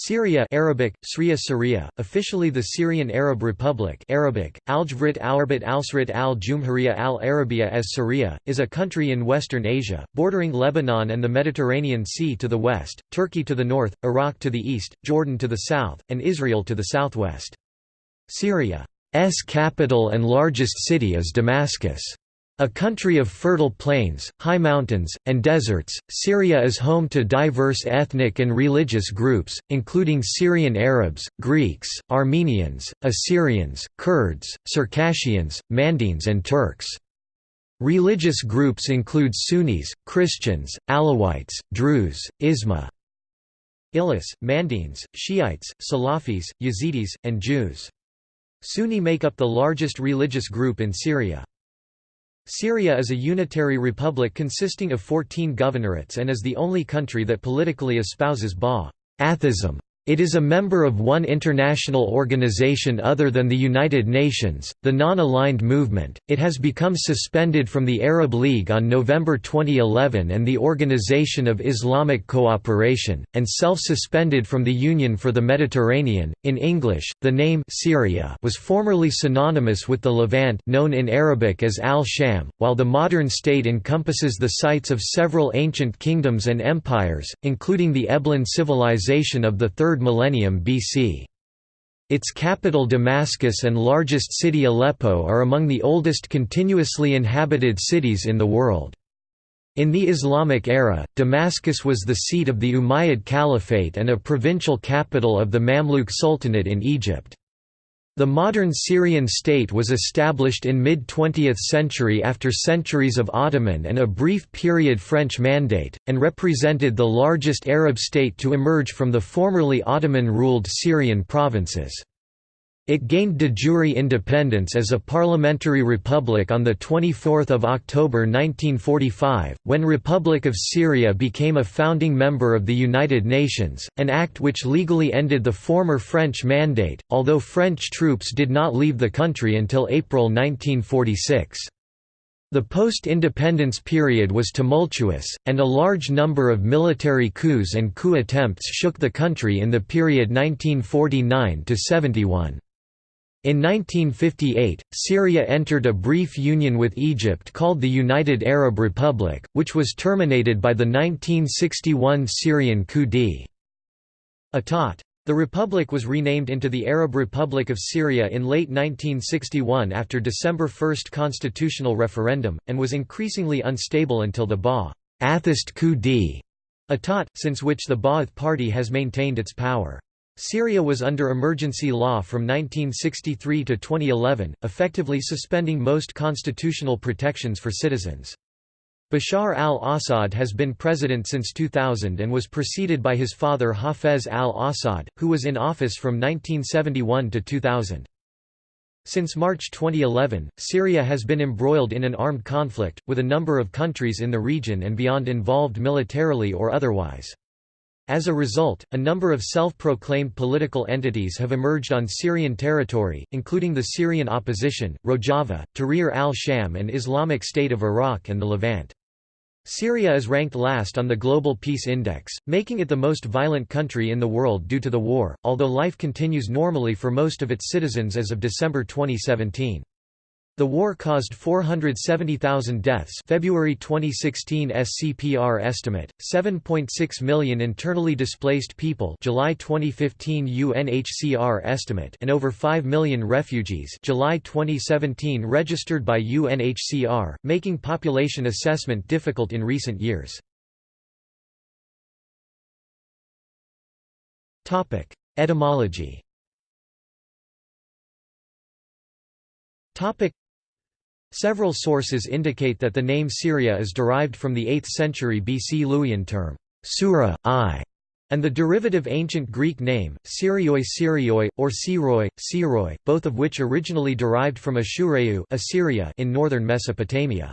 Syria Arabic, Sriya Syria, officially the Syrian Arab Republic Arabic, Alsrit al-Jumhuriya al-Arabiya as Syria, is a country in western Asia, bordering Lebanon and the Mediterranean Sea to the west, Turkey to the north, Iraq to the east, Jordan to the south, and Israel to the southwest. Syria's capital and largest city is Damascus. A country of fertile plains, high mountains, and deserts, Syria is home to diverse ethnic and religious groups, including Syrian Arabs, Greeks, Armenians, Assyrians, Kurds, Circassians, Mandaeans and Turks. Religious groups include Sunnis, Christians, Alawites, Druze, Isma, Ilis, Mandaeans, Shiites, Salafis, Yazidis, and Jews. Sunni make up the largest religious group in Syria. Syria is a unitary republic consisting of 14 governorates and is the only country that politically espouses Ba'athism. It is a member of one international organization other than the United Nations, the Non-Aligned Movement. It has become suspended from the Arab League on November 2011 and the Organization of Islamic Cooperation, and self-suspended from the Union for the Mediterranean. In English, the name Syria was formerly synonymous with the Levant, known in Arabic as Al-Sham, while the modern state encompasses the sites of several ancient kingdoms and empires, including the Eblan civilization of the 3rd 3rd millennium BC. Its capital Damascus and largest city Aleppo are among the oldest continuously inhabited cities in the world. In the Islamic era, Damascus was the seat of the Umayyad Caliphate and a provincial capital of the Mamluk Sultanate in Egypt. The modern Syrian state was established in mid-20th century after centuries of Ottoman and a brief period French mandate, and represented the largest Arab state to emerge from the formerly Ottoman-ruled Syrian provinces. It gained de jure independence as a parliamentary republic on 24 October 1945, when Republic of Syria became a founding member of the United Nations, an act which legally ended the former French mandate, although French troops did not leave the country until April 1946. The post-independence period was tumultuous, and a large number of military coups and coup attempts shook the country in the period 1949–71. In 1958, Syria entered a brief union with Egypt called the United Arab Republic, which was terminated by the 1961 Syrian coup d'état. The republic was renamed into the Arab Republic of Syria in late 1961 after December 1 constitutional referendum, and was increasingly unstable until the Ba'athist coup d'état, since which the Ba'ath party has maintained its power. Syria was under emergency law from 1963 to 2011, effectively suspending most constitutional protections for citizens. Bashar al-Assad has been president since 2000 and was preceded by his father Hafez al-Assad, who was in office from 1971 to 2000. Since March 2011, Syria has been embroiled in an armed conflict, with a number of countries in the region and beyond involved militarily or otherwise. As a result, a number of self-proclaimed political entities have emerged on Syrian territory, including the Syrian opposition, Rojava, Tahrir al-Sham and Islamic State of Iraq and the Levant. Syria is ranked last on the Global Peace Index, making it the most violent country in the world due to the war, although life continues normally for most of its citizens as of December 2017. The war caused 470,000 deaths. February 2016 SCPR estimate, 7.6 million internally displaced people. July 2015 UNHCR estimate and over 5 million refugees. July 2017 registered by UNHCR, making population assessment difficult in recent years. Etymology Several sources indicate that the name Syria is derived from the 8th century BC Luwian term, Sura, I, and the derivative ancient Greek name, Syrioi Syrioi, or Siroi, Siroi, both of which originally derived from Ashureu Assyria in northern Mesopotamia.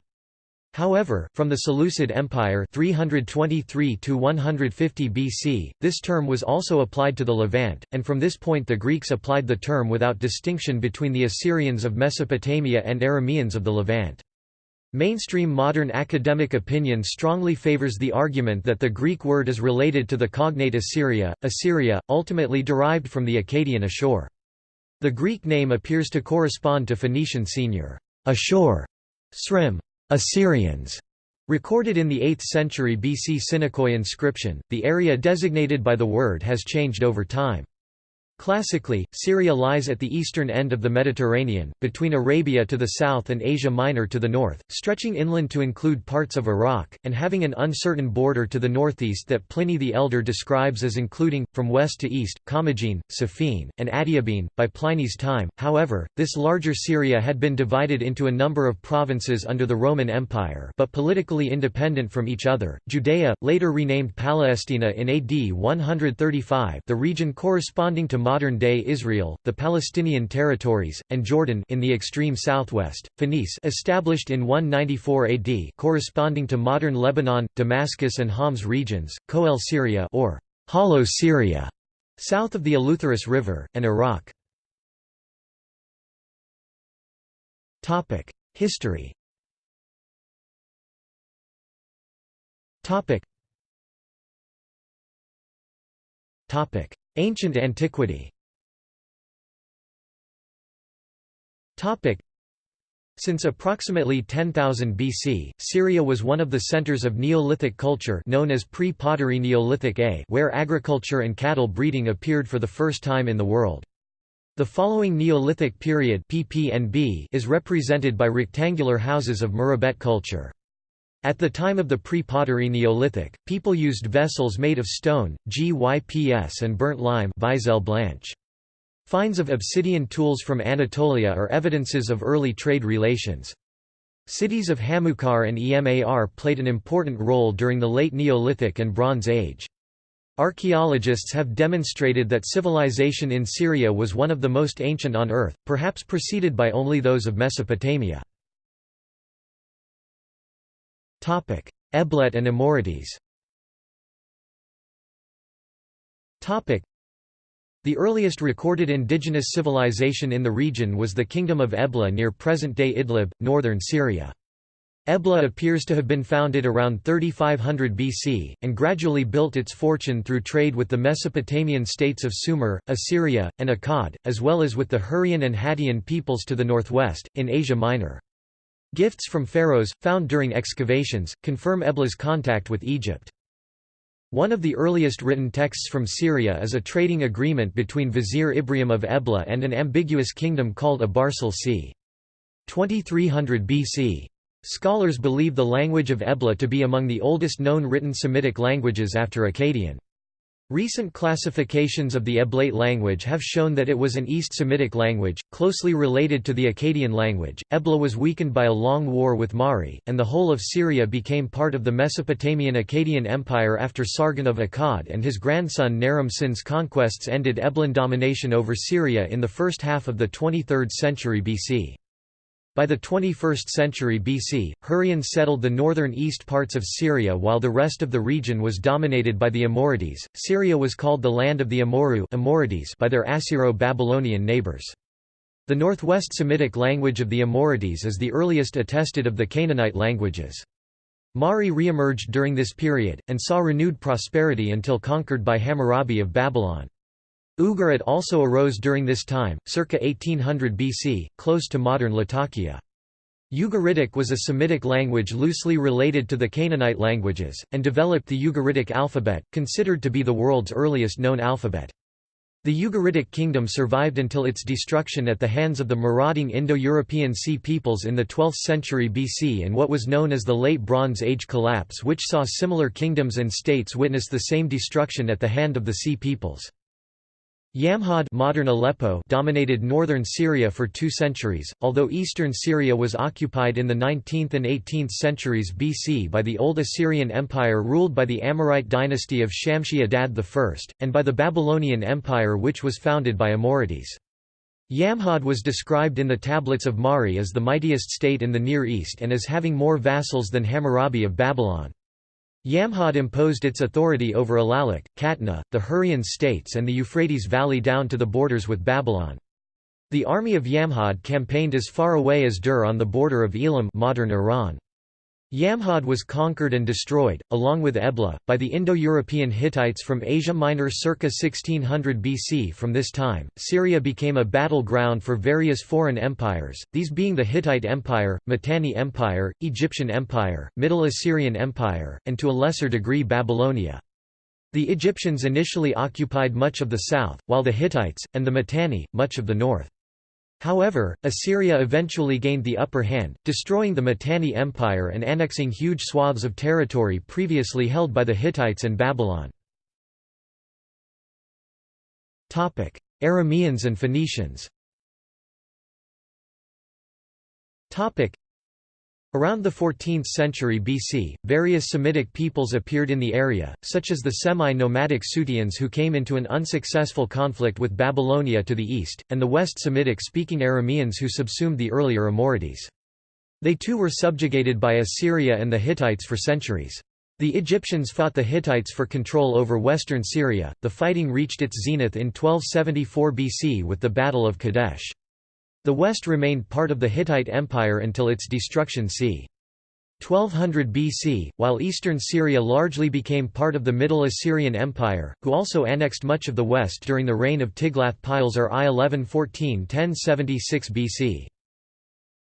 However, from the Seleucid Empire 323 to 150 BC, this term was also applied to the Levant, and from this point the Greeks applied the term without distinction between the Assyrians of Mesopotamia and Arameans of the Levant. Mainstream modern academic opinion strongly favors the argument that the Greek word is related to the cognate Assyria, Assyria, ultimately derived from the Akkadian Ashur. The Greek name appears to correspond to Phoenician senior Ashur, Srim, Assyrians. Recorded in the 8th century BC Çineköy inscription, the area designated by the word has changed over time. Classically, Syria lies at the eastern end of the Mediterranean, between Arabia to the south and Asia Minor to the north, stretching inland to include parts of Iraq, and having an uncertain border to the northeast that Pliny the Elder describes as including, from west to east, Commagene, Sophene, and Adiabene. By Pliny's time, however, this larger Syria had been divided into a number of provinces under the Roman Empire but politically independent from each other. Judea, later renamed Palestina in AD 135 the region corresponding to modern-day Israel, the Palestinian territories, and Jordan in the extreme southwest, Phoenice established in 194 AD corresponding to modern Lebanon, Damascus and Homs regions, Coele Syria or Hollow Syria, south of the Eleutherus River, and Iraq. History Ancient antiquity since approximately 10,000 BC, Syria was one of the centers of Neolithic culture known as pre-pottery Neolithic A where agriculture and cattle breeding appeared for the first time in the world. The following Neolithic period PPNB is represented by rectangular houses of Mureybet culture. At the time of the pre-pottery Neolithic, people used vessels made of stone, gyps and burnt lime. Finds of obsidian tools from Anatolia are evidences of early trade relations. Cities of Hamoukar and Emar played an important role during the late Neolithic and Bronze Age. Archaeologists have demonstrated that civilization in Syria was one of the most ancient on Earth, perhaps preceded by only those of Mesopotamia. Eblet and Amorites the earliest recorded indigenous civilization in the region was the Kingdom of Ebla near present-day Idlib, northern Syria. Ebla appears to have been founded around 3500 BC, and gradually built its fortune through trade with the Mesopotamian states of Sumer, Assyria, and Akkad, as well as with the Hurrian and Hattian peoples to the northwest, in Asia Minor. Gifts from pharaohs, found during excavations, confirm Ebla's contact with Egypt. One of the earliest written texts from Syria is a trading agreement between Vizier Ebrium of Ebla and an ambiguous kingdom called Abarsal c. 2300 BC. Scholars believe the language of Ebla to be among the oldest known written Semitic languages after Akkadian. Recent classifications of the Eblaite language have shown that it was an East Semitic language, closely related to the Akkadian language. Ebla was weakened by a long war with Mari, and the whole of Syria became part of the Mesopotamian Akkadian Empire after Sargon of Akkad and his grandson Naram Sin's conquests ended Eblan domination over Syria in the first half of the 23rd century BC. By the 21st century BC, Hurrians settled the northern east parts of Syria while the rest of the region was dominated by the Amorites. Syria was called the land of the Amurru Amorites by their Assyro-Babylonian neighbors. The northwest Semitic language of the Amorites is the earliest attested of the Canaanite languages. Mari re-emerged during this period, and saw renewed prosperity until conquered by Hammurabi of Babylon. Ugarit also arose during this time, circa 1800 BC, close to modern Latakia. Ugaritic was a Semitic language loosely related to the Canaanite languages, and developed the Ugaritic alphabet, considered to be the world's earliest known alphabet. The Ugaritic kingdom survived until its destruction at the hands of the marauding Indo-European Sea peoples in the 12th century BC and what was known as the Late Bronze Age collapse which saw similar kingdoms and states witness the same destruction at the hand of the Sea peoples. Yamhad modern Aleppo dominated northern Syria for two centuries, although eastern Syria was occupied in the 19th and 18th centuries BC by the Old Assyrian Empire ruled by the Amorite dynasty of Shamshi-Adad I, and by the Babylonian Empire which was founded by Amorites. Yamhad was described in the tablets of Mari as the mightiest state in the Near East and as having more vassals than Hammurabi of Babylon. Yamhad imposed its authority over Alalakh, Qatna, the Hurrian states and the Euphrates Valley down to the borders with Babylon. The army of Yamhad campaigned as far away as Dur on the border of Elam modern Iran. Yamhad was conquered and destroyed, along with Ebla, by the Indo-European Hittites from Asia Minor circa 1600 BC From this time, Syria became a battleground for various foreign empires, these being the Hittite Empire, Mitanni Empire, Egyptian Empire, Middle Assyrian Empire, and to a lesser degree Babylonia. The Egyptians initially occupied much of the south, while the Hittites, and the Mitanni, much of the north. However, Assyria eventually gained the upper hand, destroying the Mitanni Empire and annexing huge swaths of territory previously held by the Hittites and Babylon. Arameans and Phoenicians Around the 14th century BC, various Semitic peoples appeared in the area, such as the semi-nomadic Suteans who came into an unsuccessful conflict with Babylonia to the east, and the West Semitic-speaking Arameans who subsumed the earlier Amorites. They too were subjugated by Assyria and the Hittites for centuries. The Egyptians fought the Hittites for control over western Syria. The fighting reached its zenith in 1274 BC with the Battle of Kadesh. The west remained part of the Hittite Empire until its destruction c. 1200 BC, while eastern Syria largely became part of the Middle Assyrian Empire, who also annexed much of the west during the reign of Tiglath-Pileser I 1114–1076 BC.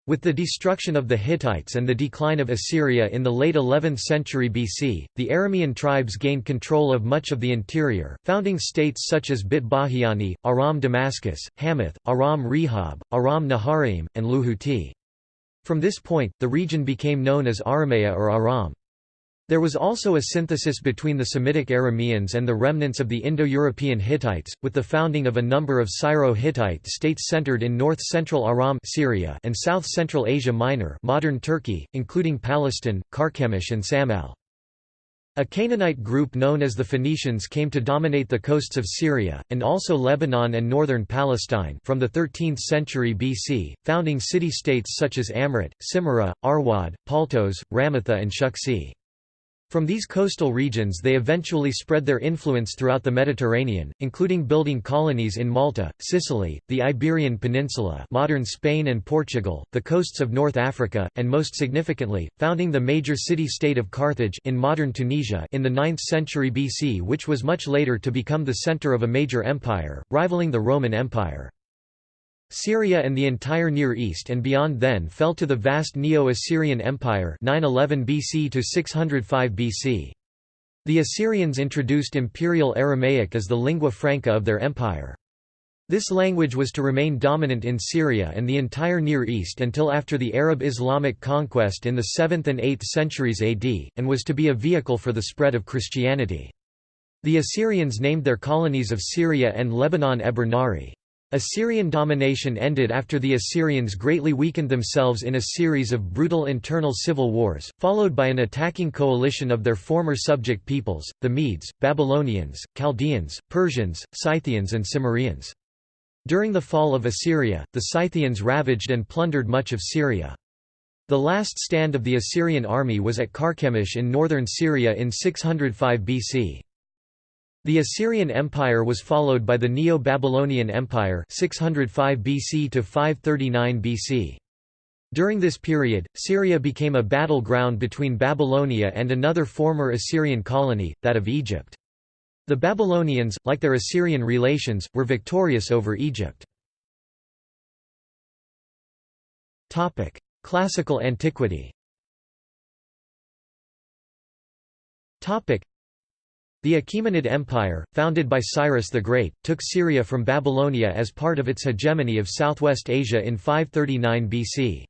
With the destruction of the Hittites and the decline of Assyria in the late 11th century BC, the Aramean tribes gained control of much of the interior, founding states such as Bit Bahiani, Aram Damascus, Hamath, Aram Rehob, Aram Naharaim, and Luhuti. From this point, the region became known as Aramea or Aram. There was also a synthesis between the Semitic Arameans and the remnants of the Indo-European Hittites, with the founding of a number of Syro-Hittite states centered in north-central Aram Syria and south-central Asia Minor modern Turkey, including Palestine, Carchemish and Samal. A Canaanite group known as the Phoenicians came to dominate the coasts of Syria, and also Lebanon and northern Palestine from the 13th century BC, founding city-states such as Amrit, Simyra, Arwad, Paltos, Ramitha and Shuksi. From these coastal regions they eventually spread their influence throughout the Mediterranean, including building colonies in Malta, Sicily, the Iberian Peninsula modern Spain and Portugal, the coasts of North Africa, and most significantly, founding the major city-state of Carthage in modern Tunisia in the 9th century BC which was much later to become the center of a major empire, rivaling the Roman Empire. Syria and the entire Near East and beyond then fell to the vast Neo-Assyrian Empire 911 BC to 605 BC. The Assyrians introduced Imperial Aramaic as the lingua franca of their empire. This language was to remain dominant in Syria and the entire Near East until after the Arab Islamic conquest in the 7th and 8th centuries AD, and was to be a vehicle for the spread of Christianity. The Assyrians named their colonies of Syria and Lebanon Eber Nari. Assyrian domination ended after the Assyrians greatly weakened themselves in a series of brutal internal civil wars, followed by an attacking coalition of their former subject peoples, the Medes, Babylonians, Chaldeans, Persians, Scythians and Cimmerians. During the fall of Assyria, the Scythians ravaged and plundered much of Syria. The last stand of the Assyrian army was at Carchemish in northern Syria in 605 BC. The Assyrian Empire was followed by the Neo-Babylonian Empire 605 BC to 539 BC. During this period, Syria became a battleground between Babylonia and another former Assyrian colony, that of Egypt. The Babylonians, like their Assyrian relations, were victorious over Egypt. Classical antiquity the Achaemenid Empire, founded by Cyrus the Great, took Syria from Babylonia as part of its hegemony of southwest Asia in 539 BC.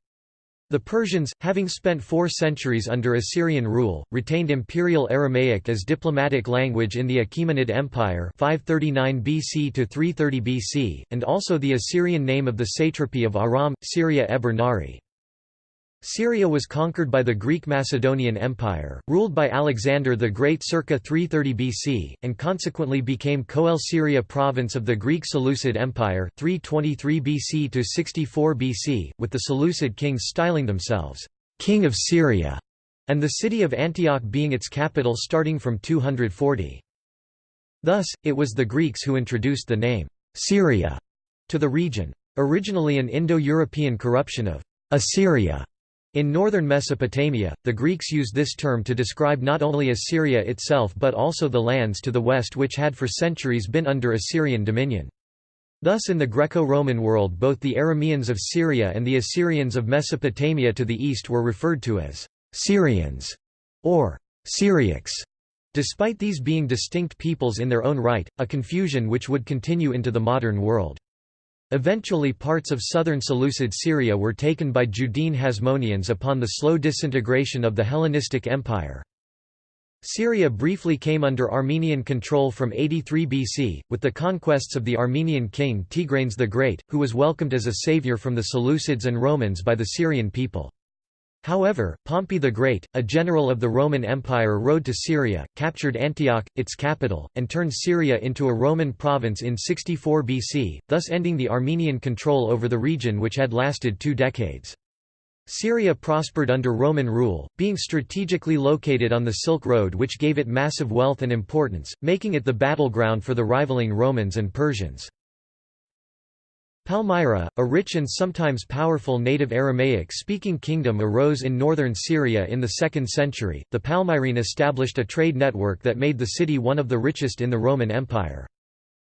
The Persians, having spent four centuries under Assyrian rule, retained Imperial Aramaic as diplomatic language in the Achaemenid Empire 539 BC to 330 BC, and also the Assyrian name of the satrapy of Aram, Syria Eber Nari. Syria was conquered by the Greek Macedonian Empire, ruled by Alexander the Great circa 330 BC, and consequently became Coele Syria province of the Greek Seleucid Empire 323 BC to 64 BC, with the Seleucid kings styling themselves, "'King of Syria' and the city of Antioch being its capital starting from 240. Thus, it was the Greeks who introduced the name, "'Syria' to the region. Originally an Indo-European corruption of "'Assyria' In northern Mesopotamia, the Greeks used this term to describe not only Assyria itself but also the lands to the west which had for centuries been under Assyrian dominion. Thus in the Greco-Roman world both the Arameans of Syria and the Assyrians of Mesopotamia to the east were referred to as Syrians or Syriacs, despite these being distinct peoples in their own right, a confusion which would continue into the modern world. Eventually parts of southern Seleucid Syria were taken by Judean Hasmoneans upon the slow disintegration of the Hellenistic Empire. Syria briefly came under Armenian control from 83 BC, with the conquests of the Armenian king Tigranes the Great, who was welcomed as a savior from the Seleucids and Romans by the Syrian people. However, Pompey the Great, a general of the Roman Empire rode to Syria, captured Antioch, its capital, and turned Syria into a Roman province in 64 BC, thus ending the Armenian control over the region which had lasted two decades. Syria prospered under Roman rule, being strategically located on the Silk Road which gave it massive wealth and importance, making it the battleground for the rivaling Romans and Persians. Palmyra, a rich and sometimes powerful native Aramaic-speaking kingdom arose in northern Syria in the 2nd century. The Palmyrene established a trade network that made the city one of the richest in the Roman Empire.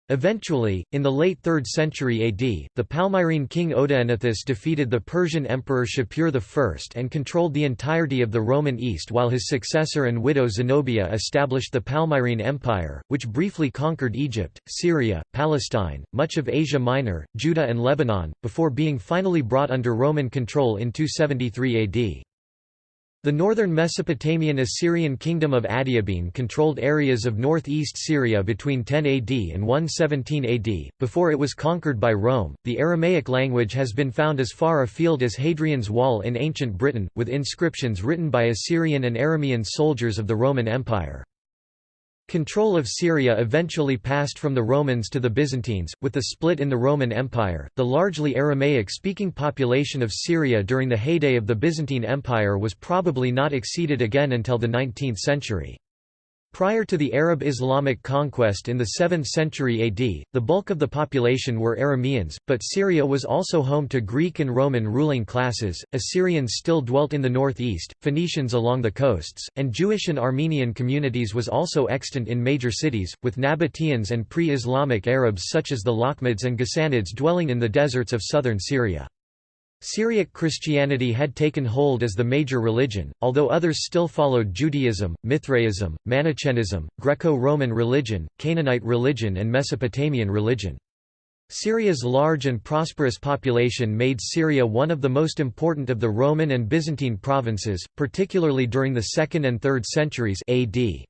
Eventually, in the late 3rd century AD, the Palmyrene king Odaenathus defeated the Persian emperor Shapur I and controlled the entirety of the Roman East while his successor and widow Zenobia established the Palmyrene Empire, which briefly conquered Egypt, Syria, Palestine, much of Asia Minor, Judah and Lebanon, before being finally brought under Roman control in 273 AD. The northern Mesopotamian Assyrian kingdom of Adiabene controlled areas of northeast Syria between 10 AD and 117 AD, before it was conquered by Rome. The Aramaic language has been found as far afield as Hadrian's Wall in ancient Britain, with inscriptions written by Assyrian and Aramean soldiers of the Roman Empire. Control of Syria eventually passed from the Romans to the Byzantines, with the split in the Roman Empire. The largely Aramaic speaking population of Syria during the heyday of the Byzantine Empire was probably not exceeded again until the 19th century. Prior to the Arab Islamic conquest in the 7th century AD, the bulk of the population were Arameans, but Syria was also home to Greek and Roman ruling classes, Assyrians still dwelt in the northeast, Phoenicians along the coasts, and Jewish and Armenian communities was also extant in major cities, with Nabateans and pre-Islamic Arabs such as the Lakhmids and Ghassanids dwelling in the deserts of southern Syria. Syriac Christianity had taken hold as the major religion, although others still followed Judaism, Mithraism, Manichaeism, Greco-Roman religion, Canaanite religion and Mesopotamian religion. Syria's large and prosperous population made Syria one of the most important of the Roman and Byzantine provinces, particularly during the 2nd and 3rd centuries AD.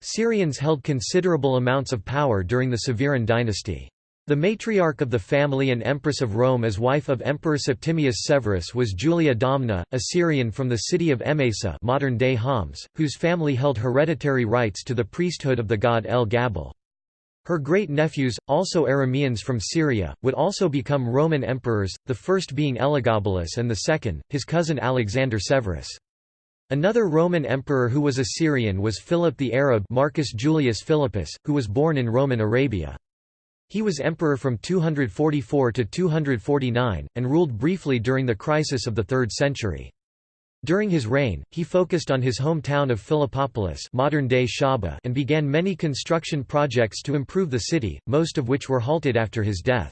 Syrians held considerable amounts of power during the Severan dynasty. The matriarch of the family and Empress of Rome as wife of Emperor Septimius Severus was Julia Domna, a Syrian from the city of Emesa modern-day Homs, whose family held hereditary rights to the priesthood of the god El Gabal. Her great-nephews, also Arameans from Syria, would also become Roman emperors, the first being Elagabalus and the second, his cousin Alexander Severus. Another Roman emperor who was a Syrian was Philip the Arab Marcus Julius Philippus, who was born in Roman Arabia. He was emperor from 244 to 249, and ruled briefly during the crisis of the 3rd century. During his reign, he focused on his hometown of Philippopolis modern-day Shahba and began many construction projects to improve the city, most of which were halted after his death.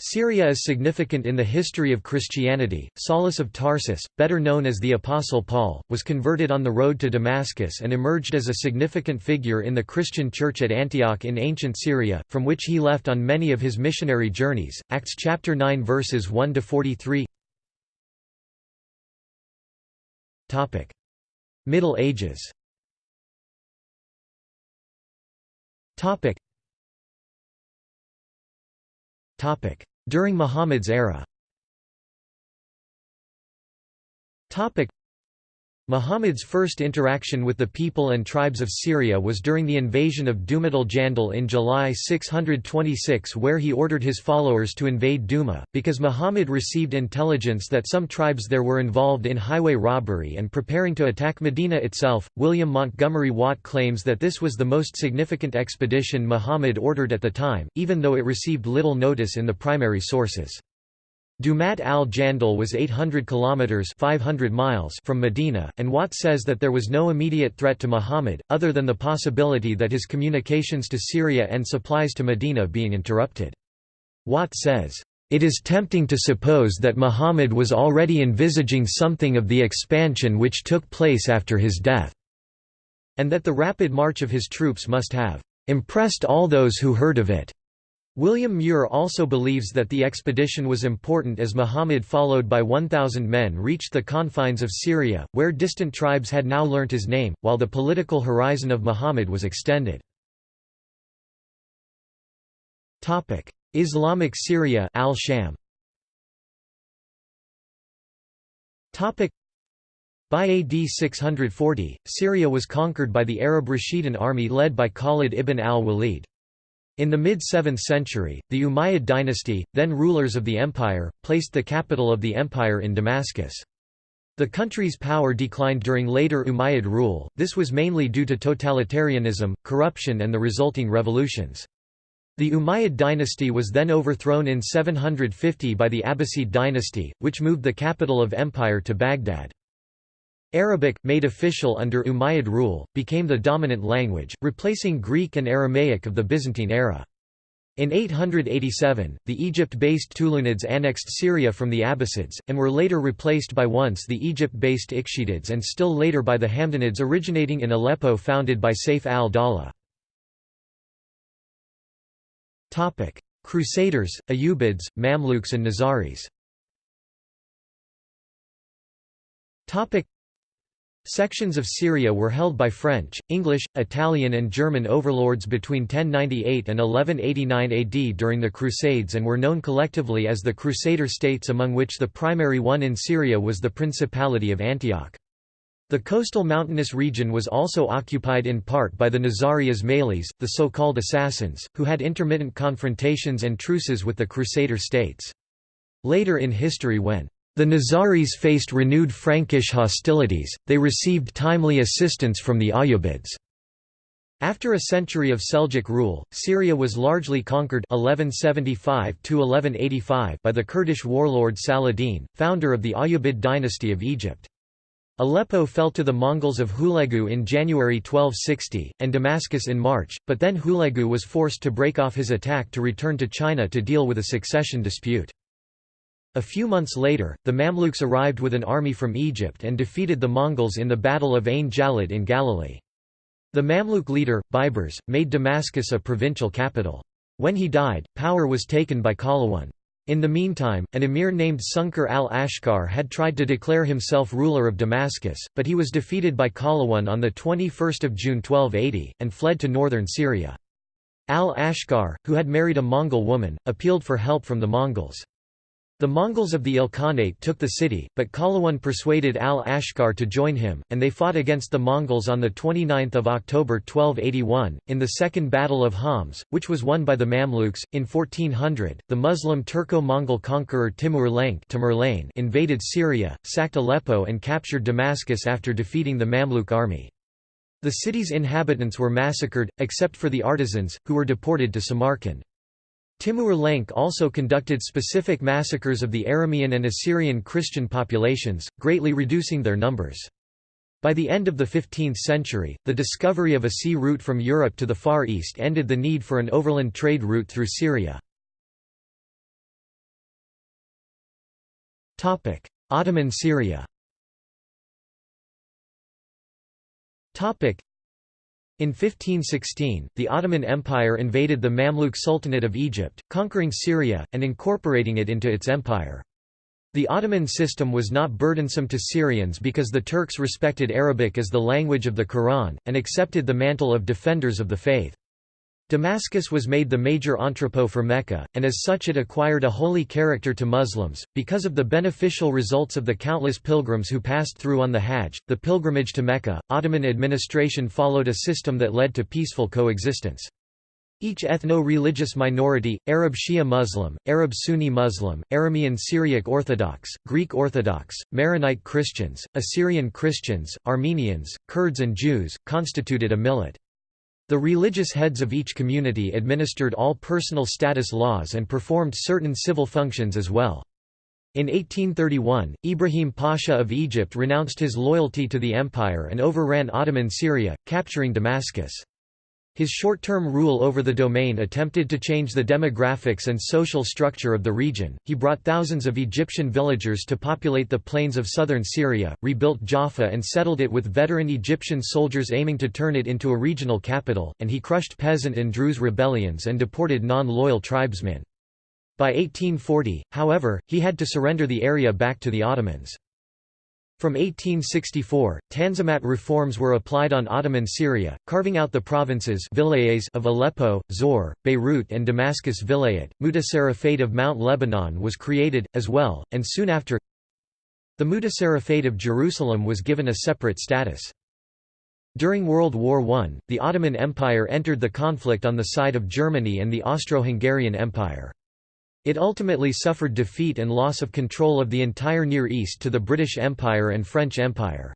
Syria is significant in the history of Christianity. Saulus of Tarsus, better known as the Apostle Paul, was converted on the road to Damascus and emerged as a significant figure in the Christian church at Antioch in ancient Syria, from which he left on many of his missionary journeys. Acts chapter 9 verses 1 to 43. Topic: Middle Ages. Topic: during Muhammad's era Muhammad's first interaction with the people and tribes of Syria was during the invasion of Dumat al-Jandal in July 626 where he ordered his followers to invade Duma, because Muhammad received intelligence that some tribes there were involved in highway robbery and preparing to attack Medina itself. William Montgomery Watt claims that this was the most significant expedition Muhammad ordered at the time, even though it received little notice in the primary sources. Dumat al-Jandal was 800 kilometers 500 miles from Medina, and Watt says that there was no immediate threat to Muhammad other than the possibility that his communications to Syria and supplies to Medina being interrupted. Watt says, "It is tempting to suppose that Muhammad was already envisaging something of the expansion which took place after his death, and that the rapid march of his troops must have impressed all those who heard of it." William Muir also believes that the expedition was important as Muhammad followed by 1,000 men reached the confines of Syria, where distant tribes had now learnt his name, while the political horizon of Muhammad was extended. Islamic Syria al-Sham by AD 640, Syria was conquered by the Arab Rashidun army led by Khalid ibn al-Walid. In the mid-7th century, the Umayyad dynasty, then rulers of the empire, placed the capital of the empire in Damascus. The country's power declined during later Umayyad rule, this was mainly due to totalitarianism, corruption and the resulting revolutions. The Umayyad dynasty was then overthrown in 750 by the Abbasid dynasty, which moved the capital of empire to Baghdad. Arabic, made official under Umayyad rule, became the dominant language, replacing Greek and Aramaic of the Byzantine era. In 887, the Egypt-based Tulunids annexed Syria from the Abbasids, and were later replaced by once the Egypt-based Ikhshidids and still later by the Hamdanids originating in Aleppo founded by Saif al-Dawla. Crusaders, Ayyubids, Mamluks and Nizaris Sections of Syria were held by French, English, Italian and German overlords between 1098 and 1189 AD during the Crusades and were known collectively as the Crusader states among which the primary one in Syria was the Principality of Antioch. The coastal mountainous region was also occupied in part by the Nizari Ismailis, the so-called assassins, who had intermittent confrontations and truces with the Crusader states. Later in history when the Nizaris faced renewed Frankish hostilities, they received timely assistance from the Ayyubids. After a century of Seljuk rule, Syria was largely conquered 1175 by the Kurdish warlord Saladin, founder of the Ayyubid dynasty of Egypt. Aleppo fell to the Mongols of Hulegu in January 1260, and Damascus in March, but then Hulegu was forced to break off his attack to return to China to deal with a succession dispute. A few months later, the Mamluks arrived with an army from Egypt and defeated the Mongols in the Battle of Ain Jalut in Galilee. The Mamluk leader, Baibars, made Damascus a provincial capital. When he died, power was taken by Qalawun. In the meantime, an emir named Sunkar al-Ashkar had tried to declare himself ruler of Damascus, but he was defeated by Qalawun on 21 June 1280, and fled to northern Syria. Al-Ashkar, who had married a Mongol woman, appealed for help from the Mongols. The Mongols of the Ilkhanate took the city, but Qalawun persuaded al-Ashkar to join him, and they fought against the Mongols on 29 October 1281, in the Second Battle of Homs, which was won by the Mamluks. In 1400, the Muslim Turco-Mongol conqueror Timur Lenk invaded Syria, sacked Aleppo and captured Damascus after defeating the Mamluk army. The city's inhabitants were massacred, except for the artisans, who were deported to Samarkand. Timur Lenk also conducted specific massacres of the Aramean and Assyrian Christian populations, greatly reducing their numbers. By the end of the 15th century, the discovery of a sea route from Europe to the Far East ended the need for an overland trade route through Syria. Ottoman Syria in 1516, the Ottoman Empire invaded the Mamluk Sultanate of Egypt, conquering Syria, and incorporating it into its empire. The Ottoman system was not burdensome to Syrians because the Turks respected Arabic as the language of the Quran, and accepted the mantle of defenders of the faith. Damascus was made the major entrepot for Mecca, and as such it acquired a holy character to Muslims, because of the beneficial results of the countless pilgrims who passed through on the Hajj. The pilgrimage to Mecca, Ottoman administration followed a system that led to peaceful coexistence. Each ethno-religious minority, Arab Shia Muslim, Arab Sunni Muslim, Aramean Syriac Orthodox, Greek Orthodox, Maronite Christians, Assyrian Christians, Armenians, Kurds and Jews, constituted a millet. The religious heads of each community administered all personal status laws and performed certain civil functions as well. In 1831, Ibrahim Pasha of Egypt renounced his loyalty to the empire and overran Ottoman Syria, capturing Damascus. His short-term rule over the domain attempted to change the demographics and social structure of the region. He brought thousands of Egyptian villagers to populate the plains of southern Syria, rebuilt Jaffa and settled it with veteran Egyptian soldiers aiming to turn it into a regional capital, and he crushed peasant and Druze rebellions and deported non-loyal tribesmen. By 1840, however, he had to surrender the area back to the Ottomans. From 1864, Tanzimat reforms were applied on Ottoman Syria, carving out the provinces of Aleppo, Zor, Beirut and Damascus Vilayet. Mutasarrifate of Mount Lebanon was created, as well, and soon after the Mutasarrifate of Jerusalem was given a separate status. During World War I, the Ottoman Empire entered the conflict on the side of Germany and the Austro-Hungarian Empire. It ultimately suffered defeat and loss of control of the entire Near East to the British Empire and French Empire.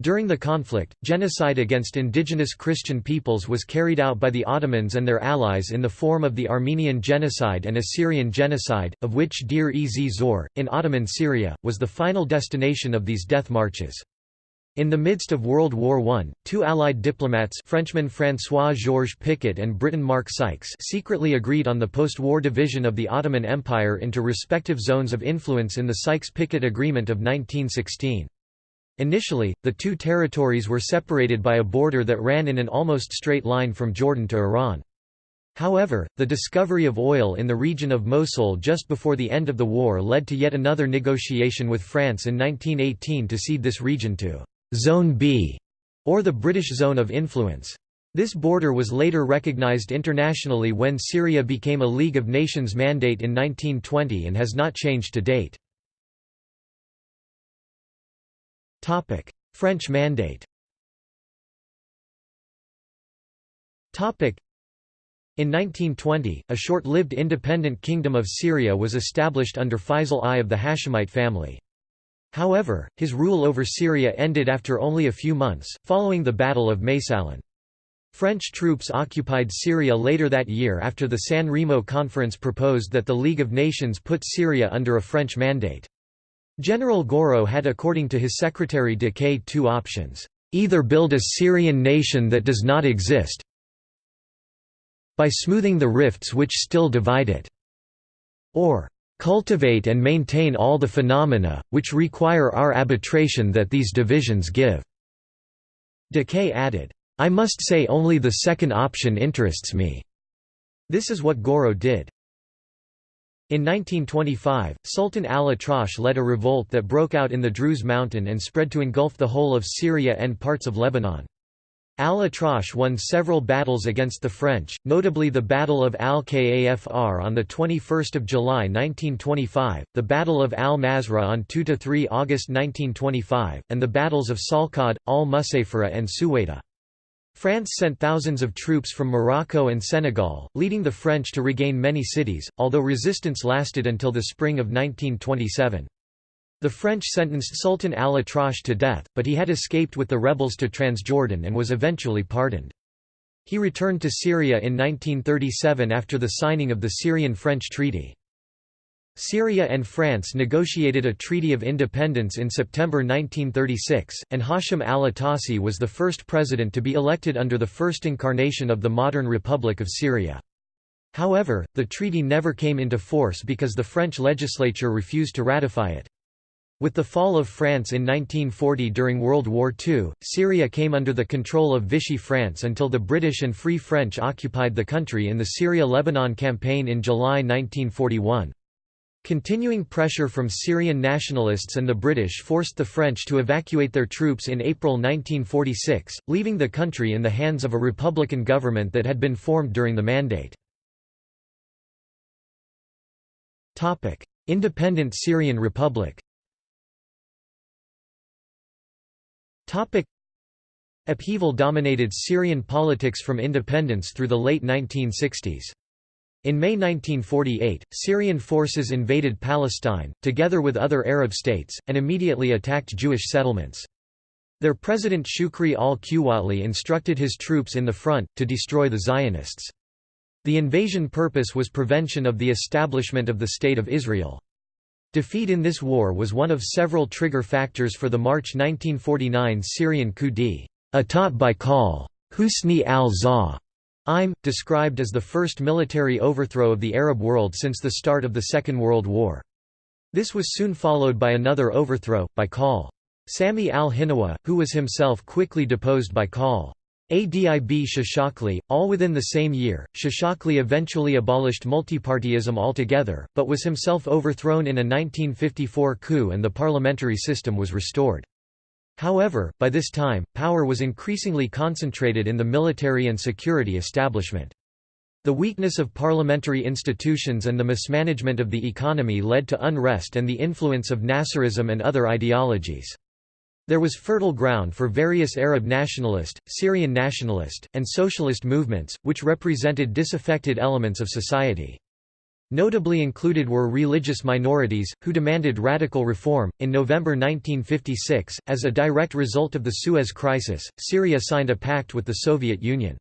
During the conflict, genocide against indigenous Christian peoples was carried out by the Ottomans and their allies in the form of the Armenian genocide and Assyrian genocide, of which Deir ez Zor, in Ottoman Syria, was the final destination of these death marches. In the midst of World War I, two Allied diplomats Frenchman François-Georges Picot and Briton Mark Sykes secretly agreed on the post-war division of the Ottoman Empire into respective zones of influence in the Sykes-Picot Agreement of 1916. Initially, the two territories were separated by a border that ran in an almost straight line from Jordan to Iran. However, the discovery of oil in the region of Mosul just before the end of the war led to yet another negotiation with France in 1918 to cede this region to Zone B, or the British Zone of Influence. This border was later recognized internationally when Syria became a League of Nations mandate in 1920 and has not changed to date. French mandate in 1920, a short-lived independent kingdom of Syria was established under Faisal I of the Hashemite family. However, his rule over Syria ended after only a few months, following the Battle of Maysalun. French troops occupied Syria later that year after the San Remo Conference proposed that the League of Nations put Syria under a French mandate. General Gouraud had according to his secretary de Caix two options, either build a Syrian nation that does not exist by smoothing the rifts which still divide it, or cultivate and maintain all the phenomena, which require our arbitration that these divisions give." de Caix added, "I must say only the second option interests me." This is what Gouraud did. In 1925, Sultan al-Atrash led a revolt that broke out in the Druze mountain and spread to engulf the whole of Syria and parts of Lebanon. Al-Atrash won several battles against the French, notably the Battle of Al-Kafr on 21 July 1925, the Battle of Al-Mazra on 2–3 August 1925, and the battles of Salkad, Al-Musayfara and Suwaida. France sent thousands of troops from Morocco and Senegal, leading the French to regain many cities, although resistance lasted until the spring of 1927. The French sentenced Sultan al-Atrash to death, but he had escaped with the rebels to Transjordan and was eventually pardoned. He returned to Syria in 1937 after the signing of the Syrian-French Treaty. Syria and France negotiated a treaty of independence in September 1936, and Hashim al-Atassi was the first president to be elected under the first incarnation of the modern Republic of Syria. However, the treaty never came into force because the French legislature refused to ratify it. With the fall of France in 1940 during World War II, Syria came under the control of Vichy France until the British and Free French occupied the country in the Syria-Lebanon campaign in July 1941. Continuing pressure from Syrian nationalists and the British forced the French to evacuate their troops in April 1946, leaving the country in the hands of a republican government that had been formed during the Mandate. Independent Syrian Republic Topic Upheaval dominated Syrian politics from independence through the late 1960s. In May 1948, Syrian forces invaded Palestine, together with other Arab states, and immediately attacked Jewish settlements. Their president Shukri al-Quwatli instructed his troops in the front, to destroy the Zionists. The invasion purpose was prevention of the establishment of the State of Israel. Defeat in this war was one of several trigger factors for the March 1949 Syrian coup d'état by Khal Husni al-Za'im, described as the first military overthrow of the Arab world since the start of the Second World War. This was soon followed by another overthrow, by Khal Sami al-Hinawa, who was himself quickly deposed by Khal Adib Shishakli, all within the same year. Shishakli eventually abolished multipartyism altogether, but was himself overthrown in a 1954 coup and the parliamentary system was restored. However, by this time, power was increasingly concentrated in the military and security establishment. The weakness of parliamentary institutions and the mismanagement of the economy led to unrest and the influence of Nasserism and other ideologies. There was fertile ground for various Arab nationalist, Syrian nationalist, and socialist movements, which represented disaffected elements of society. Notably included were religious minorities, who demanded radical reform. In November 1956, as a direct result of the Suez Crisis, Syria signed a pact with the Soviet Union.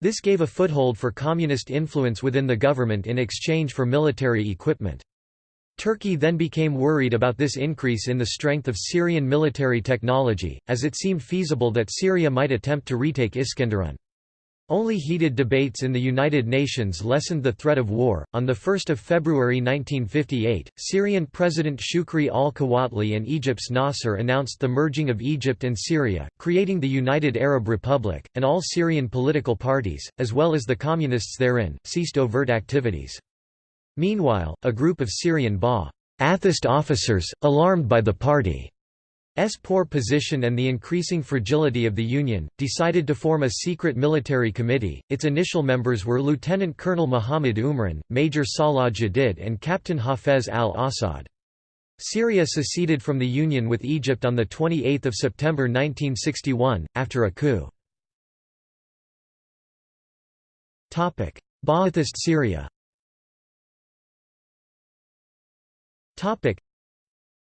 This gave a foothold for communist influence within the government in exchange for military equipment. Turkey then became worried about this increase in the strength of Syrian military technology, as it seemed feasible that Syria might attempt to retake Iskenderun. Only heated debates in the United Nations lessened the threat of war. On 1 February 1958, Syrian President Shukri al Quwatli and Egypt's Nasser announced the merging of Egypt and Syria, creating the United Arab Republic, and all Syrian political parties, as well as the communists therein, ceased overt activities. Meanwhile, a group of Syrian Ba'athist officers, alarmed by the party's poor position and the increasing fragility of the Union, decided to form a secret military committee. Its initial members were Lieutenant Colonel Muhammad Umran, Major Salah Jadid, and Captain Hafez al-Assad. Syria seceded from the Union with Egypt on 28 September 1961, after a coup. Ba'athist Syria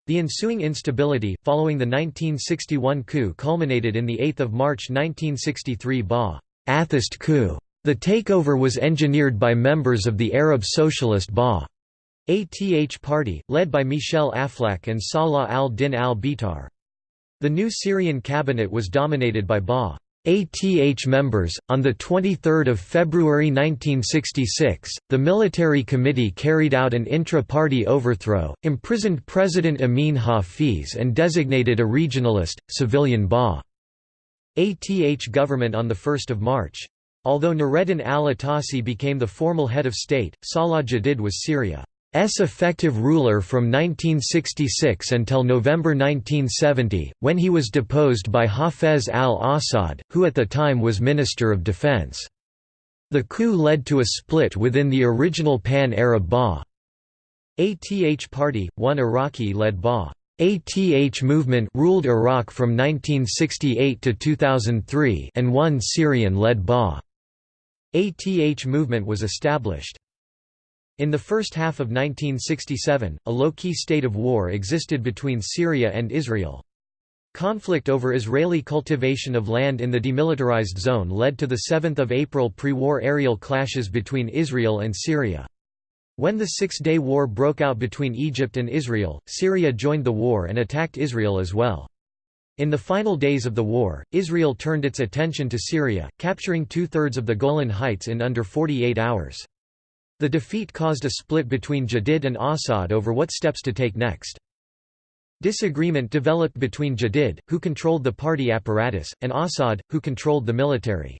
The ensuing instability, following the 1961 coup culminated in the 8 March 1963 Ba'athist coup. The takeover was engineered by members of the Arab Socialist Ba'ath party, led by Michel Aflaq and Salah al-Din al-Bitar. The new Syrian cabinet was dominated by Ba. ATH members. On 23 February 1966, the military committee carried out an intra party overthrow, imprisoned President Amin Hafiz, and designated a regionalist, civilian Ba. ATH government on the 1 March. Although Nureddin al-Atassi became the formal head of state, Salah Jadid was Syria. S effective ruler from 1966 until November 1970, when he was deposed by Hafez al-Assad, who at the time was Minister of Defense. The coup led to a split within the original Pan-Arab Ba'ath party, one Iraqi-led Ba'ath movement ruled Iraq from 1968 to 2003 and one Syrian-led Ba'ath movement was established. In the first half of 1967, a low-key state of war existed between Syria and Israel. Conflict over Israeli cultivation of land in the demilitarized zone led to the 7 April pre-war aerial clashes between Israel and Syria. When the Six-Day War broke out between Egypt and Israel, Syria joined the war and attacked Israel as well. In the final days of the war, Israel turned its attention to Syria, capturing two-thirds of the Golan Heights in under 48 hours. The defeat caused a split between Jadid and Assad over what steps to take next. Disagreement developed between Jadid, who controlled the party apparatus, and Assad, who controlled the military.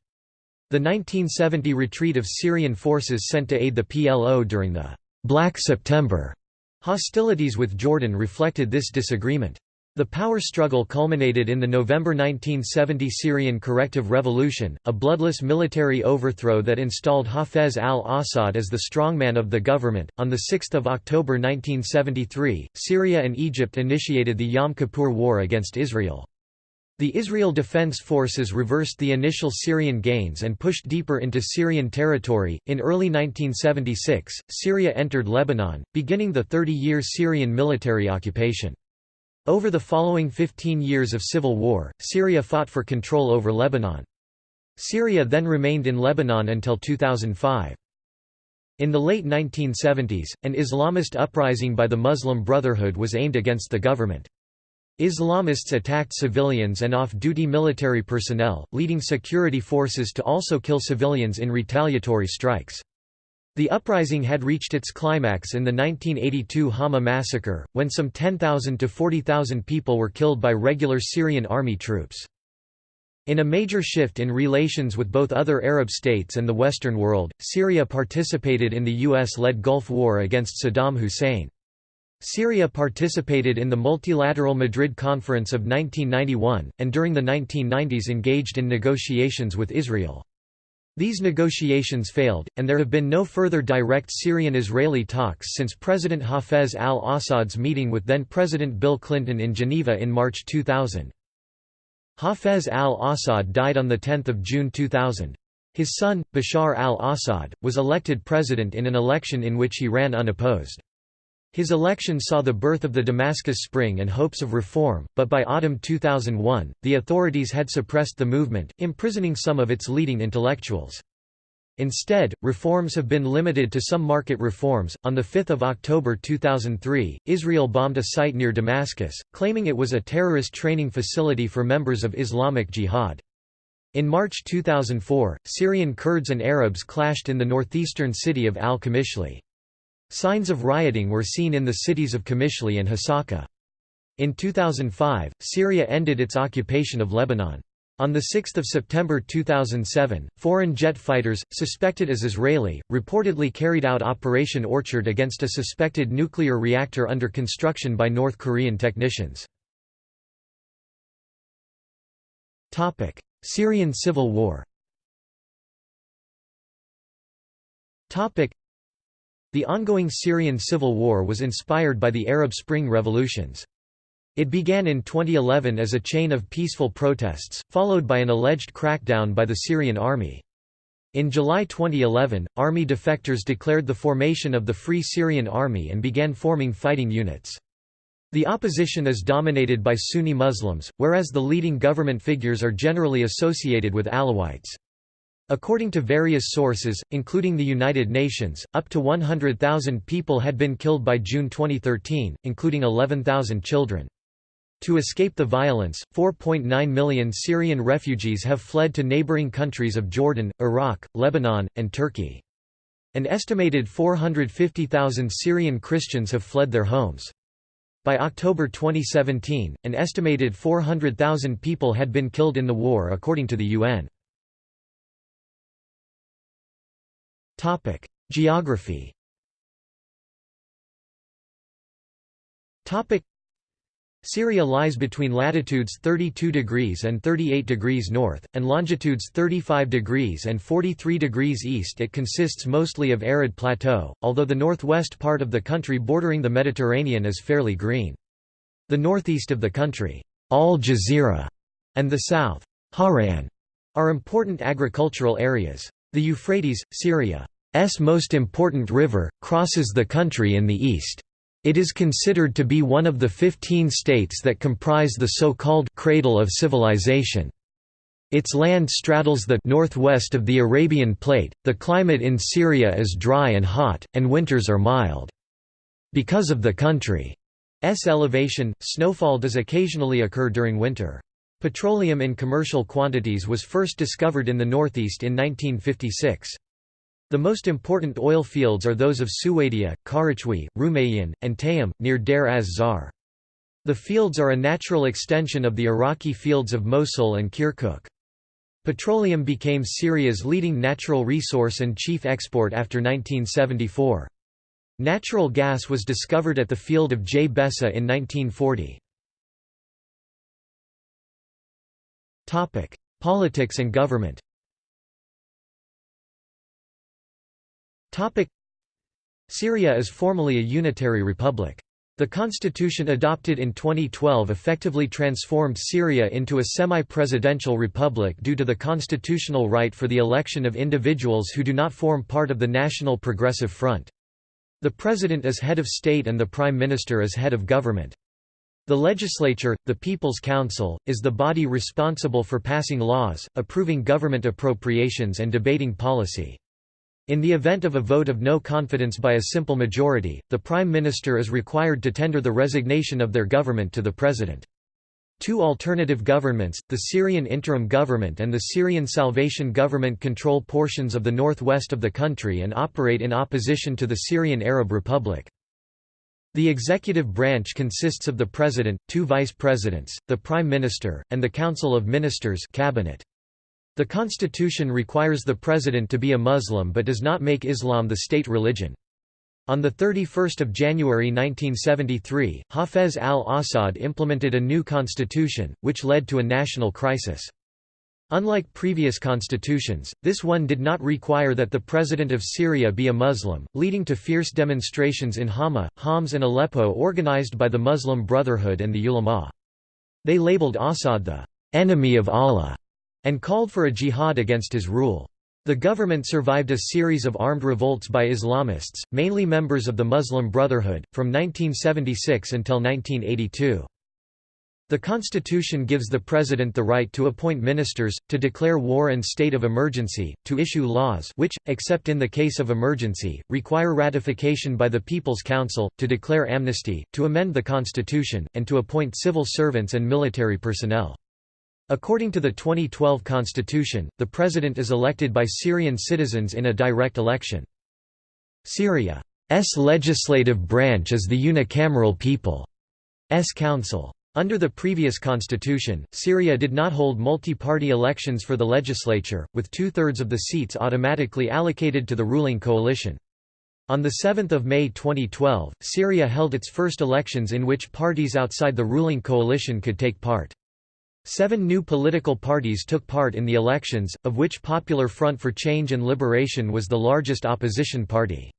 The 1970 retreat of Syrian forces sent to aid the PLO during the «Black September» hostilities with Jordan reflected this disagreement. The power struggle culminated in the November 1970 Syrian Corrective Revolution, a bloodless military overthrow that installed Hafez al-Assad as the strongman of the government. On 6 October 1973, Syria and Egypt initiated the Yom Kippur War against Israel. The Israel Defense Forces reversed the initial Syrian gains and pushed deeper into Syrian territory. In early 1976, Syria entered Lebanon, beginning the 30 year Syrian military occupation. Over the following 15 years of civil war, Syria fought for control over Lebanon. Syria then remained in Lebanon until 2005. In the late 1970s, an Islamist uprising by the Muslim Brotherhood was aimed against the government. Islamists attacked civilians and off-duty military personnel, leading security forces to also kill civilians in retaliatory strikes. The uprising had reached its climax in the 1982 Hama massacre, when some 10,000 to 40,000 people were killed by regular Syrian army troops. In a major shift in relations with both other Arab states and the Western world, Syria participated in the US-led Gulf War against Saddam Hussein. Syria participated in the Multilateral Madrid Conference of 1991, and during the 1990s engaged in negotiations with Israel. These negotiations failed, and there have been no further direct Syrian-Israeli talks since President Hafez al-Assad's meeting with then-President Bill Clinton in Geneva in March 2000. Hafez al-Assad died on 10 June 2000. His son, Bashar al-Assad, was elected president in an election in which he ran unopposed. His election saw the birth of the Damascus Spring and hopes of reform, but by autumn 2001, the authorities had suppressed the movement, imprisoning some of its leading intellectuals. Instead, reforms have been limited to some market reforms. On 5 October 2003, Israel bombed a site near Damascus, claiming it was a terrorist training facility for members of Islamic Jihad. In March 2004, Syrian Kurds and Arabs clashed in the northeastern city of al-Qamishli. Signs of rioting were seen in the cities of Qamishli and Hasaka. In 2005, Syria ended its occupation of Lebanon. On 6 September 2007, foreign jet fighters, suspected as Israeli, reportedly carried out Operation Orchard against a suspected nuclear reactor under construction by North Korean technicians. Syrian civil war the ongoing Syrian civil war was inspired by the Arab Spring revolutions. It began in 2011 as a chain of peaceful protests, followed by an alleged crackdown by the Syrian army. In July 2011, army defectors declared the formation of the Free Syrian Army and began forming fighting units. The opposition is dominated by Sunni Muslims, whereas the leading government figures are generally associated with Alawites. According to various sources, including the United Nations, up to 100,000 people had been killed by June 2013, including 11,000 children. To escape the violence, 4.9 million Syrian refugees have fled to neighboring countries of Jordan, Iraq, Lebanon, and Turkey. An estimated 450,000 Syrian Christians have fled their homes. By October 2017, an estimated 400,000 people had been killed in the war according to the UN. Geography Syria lies between latitudes 32 degrees and 38 degrees north, and longitudes 35 degrees and 43 degrees east it consists mostly of arid plateau, although the northwest part of the country bordering the Mediterranean is fairly green. The northeast of the country, Al Jazeera, and the south, Hauran, are important agricultural areas. The Euphrates, Syria's most important river, crosses the country in the east. It is considered to be one of the 15 states that comprise the so-called «cradle of civilization». Its land straddles the northwest of the Arabian Plate. The climate in Syria is dry and hot, and winters are mild. Because of the country's elevation, snowfall does occasionally occur during winter. Petroleum in commercial quantities was first discovered in the northeast in 1956. The most important oil fields are those of Suwaidia, Karachwi, Rumayyan, and Tayum, near Deir az-Zar. The fields are a natural extension of the Iraqi fields of Mosul and Kirkuk. Petroleum became Syria's leading natural resource and chief export after 1974. Natural gas was discovered at the field of Jbessa in 1940. Politics and government Syria is formally a unitary republic. The constitution adopted in 2012 effectively transformed Syria into a semi-presidential republic due to the constitutional right for the election of individuals who do not form part of the National Progressive Front. The president is head of state and the prime minister is head of government. The legislature, the People's Council, is the body responsible for passing laws, approving government appropriations and debating policy. In the event of a vote of no confidence by a simple majority, the Prime Minister is required to tender the resignation of their government to the President. Two alternative governments, the Syrian Interim Government and the Syrian Salvation Government control portions of the northwest of the country and operate in opposition to the Syrian Arab Republic. The executive branch consists of the President, two vice-presidents, the Prime Minister, and the Council of Ministers cabinet. The constitution requires the President to be a Muslim but does not make Islam the state religion. On 31 January 1973, Hafez al-Assad implemented a new constitution, which led to a national crisis. Unlike previous constitutions, this one did not require that the president of Syria be a Muslim, leading to fierce demonstrations in Hama, Homs and Aleppo organized by the Muslim Brotherhood and the ulama. They labeled Assad the «enemy of Allah» and called for a jihad against his rule. The government survived a series of armed revolts by Islamists, mainly members of the Muslim Brotherhood, from 1976 until 1982. The constitution gives the president the right to appoint ministers, to declare war and state of emergency, to issue laws which, except in the case of emergency, require ratification by the People's Council, to declare amnesty, to amend the constitution, and to appoint civil servants and military personnel. According to the 2012 constitution, the president is elected by Syrian citizens in a direct election. Syria's legislative branch is the unicameral People's Council. Under the previous constitution, Syria did not hold multi-party elections for the legislature, with two-thirds of the seats automatically allocated to the ruling coalition. On 7 May 2012, Syria held its first elections in which parties outside the ruling coalition could take part. Seven new political parties took part in the elections, of which Popular Front for Change and Liberation was the largest opposition party.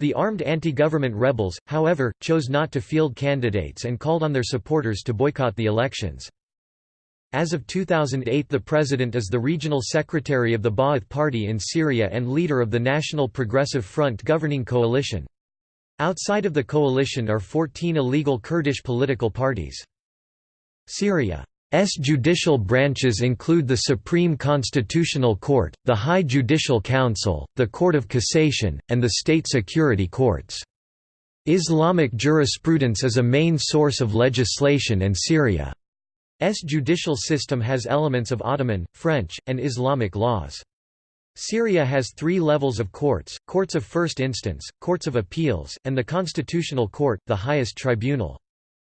The armed anti-government rebels, however, chose not to field candidates and called on their supporters to boycott the elections. As of 2008 the president is the regional secretary of the Ba'ath Party in Syria and leader of the National Progressive Front governing coalition. Outside of the coalition are 14 illegal Kurdish political parties. Syria S judicial branches include the Supreme Constitutional Court, the High Judicial Council, the Court of Cassation, and the State Security Courts. Islamic jurisprudence is a main source of legislation and Syria's judicial system has elements of Ottoman, French, and Islamic laws. Syria has three levels of courts, courts of first instance, courts of appeals, and the Constitutional Court, the highest tribunal.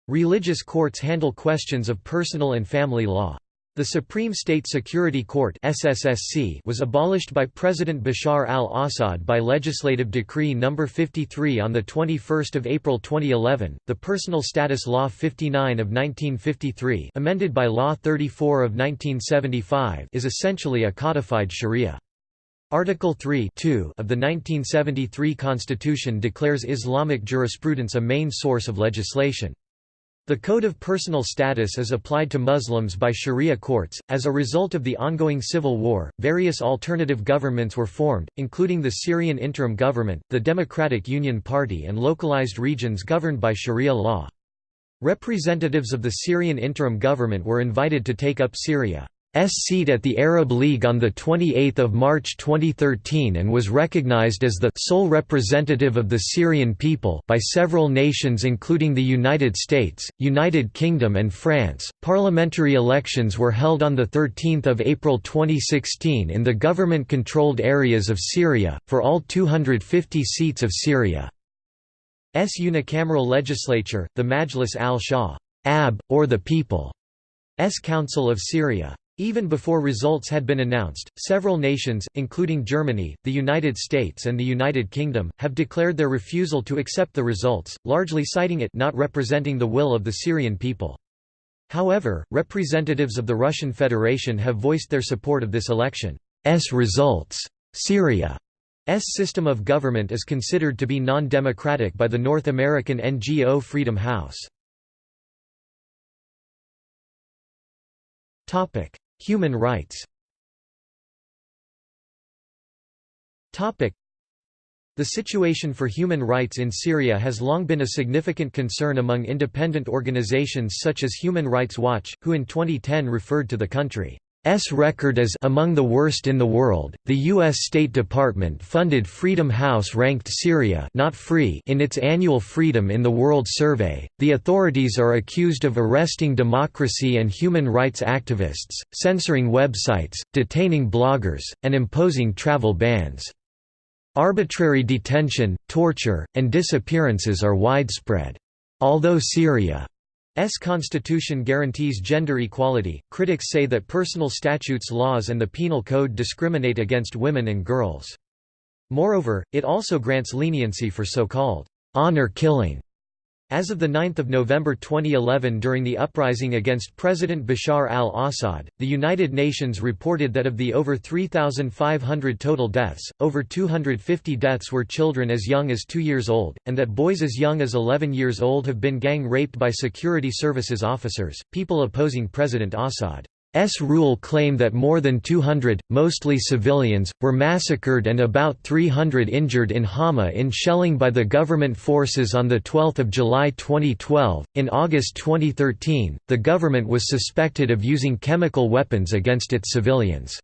Religious courts handle questions of personal and family law. The Supreme State Security Court SSSC was abolished by President Bashar al-Assad by Legislative Decree No. 53 on 21 April 2011, the Personal Status Law 59 of 1953 amended by Law 34 of 1975 is essentially a codified sharia. Article 3 of the 1973 Constitution declares Islamic jurisprudence a main source of legislation. The Code of Personal Status is applied to Muslims by Sharia courts. As a result of the ongoing civil war, various alternative governments were formed, including the Syrian Interim Government, the Democratic Union Party, and localized regions governed by Sharia law. Representatives of the Syrian Interim Government were invited to take up Syria. S seat at the Arab League on 28 March 2013 and was recognized as the sole representative of the Syrian people by several nations including the United States, United Kingdom and France. Parliamentary elections were held on 13 April 2016 in the government-controlled areas of Syria, for all 250 seats of Syria's unicameral legislature, the Majlis al-Shaab or the People's Council of Syria. Even before results had been announced, several nations, including Germany, the United States and the United Kingdom, have declared their refusal to accept the results, largely citing it not representing the will of the Syrian people. However, representatives of the Russian Federation have voiced their support of this election's results. Syria Syria's system of government is considered to be non-democratic by the North American NGO Freedom House. Human rights. The situation for human rights in Syria has long been a significant concern among independent organizations such as Human Rights Watch, who in 2010 referred to the country S record as among the worst in the world. The US State Department funded Freedom House ranked Syria not free in its annual Freedom in the World survey. The authorities are accused of arresting democracy and human rights activists, censoring websites, detaining bloggers, and imposing travel bans. Arbitrary detention, torture, and disappearances are widespread. Although Syria S constitution guarantees gender equality. Critics say that personal statutes laws and the penal code discriminate against women and girls. Moreover, it also grants leniency for so-called honor killing as of 9 November 2011 during the uprising against President Bashar al-Assad, the United Nations reported that of the over 3,500 total deaths, over 250 deaths were children as young as 2 years old, and that boys as young as 11 years old have been gang raped by security services officers, people opposing President Assad. S rule claim that more than 200, mostly civilians, were massacred and about 300 injured in Hama in shelling by the government forces on 12 July 2012. In August 2013, the government was suspected of using chemical weapons against its civilians.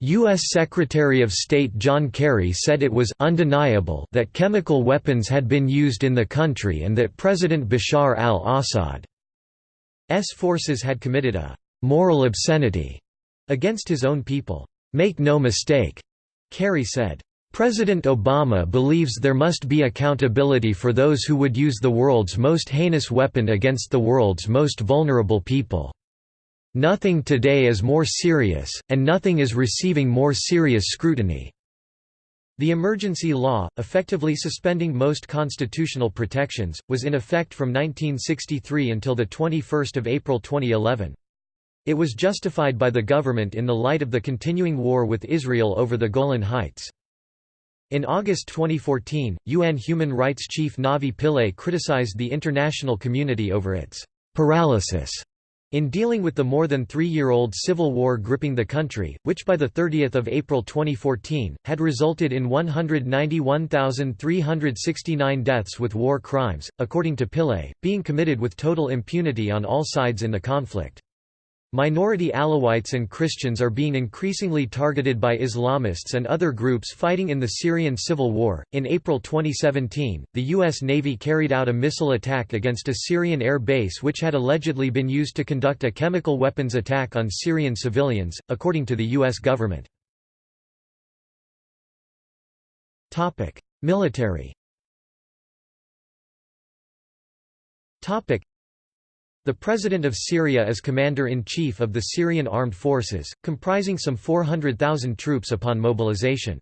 U.S. Secretary of State John Kerry said it was undeniable that chemical weapons had been used in the country and that President Bashar al-Assad's forces had committed a moral obscenity against his own people. Make no mistake, Kerry said. President Obama believes there must be accountability for those who would use the world's most heinous weapon against the world's most vulnerable people. Nothing today is more serious, and nothing is receiving more serious scrutiny. The emergency law, effectively suspending most constitutional protections, was in effect from 1963 until 21 April 2011. It was justified by the government in the light of the continuing war with Israel over the Golan Heights. In August 2014, UN Human Rights Chief Navi Pillay criticized the international community over its paralysis in dealing with the more than three-year-old civil war gripping the country, which by 30 April 2014, had resulted in 191,369 deaths with war crimes, according to Pillay, being committed with total impunity on all sides in the conflict. Minority Alawites and Christians are being increasingly targeted by Islamists and other groups fighting in the Syrian civil war. In April 2017, the U.S. Navy carried out a missile attack against a Syrian air base which had allegedly been used to conduct a chemical weapons attack on Syrian civilians, according to the U.S. government. Military the President of Syria is Commander-in-Chief of the Syrian Armed Forces, comprising some 400,000 troops upon mobilization.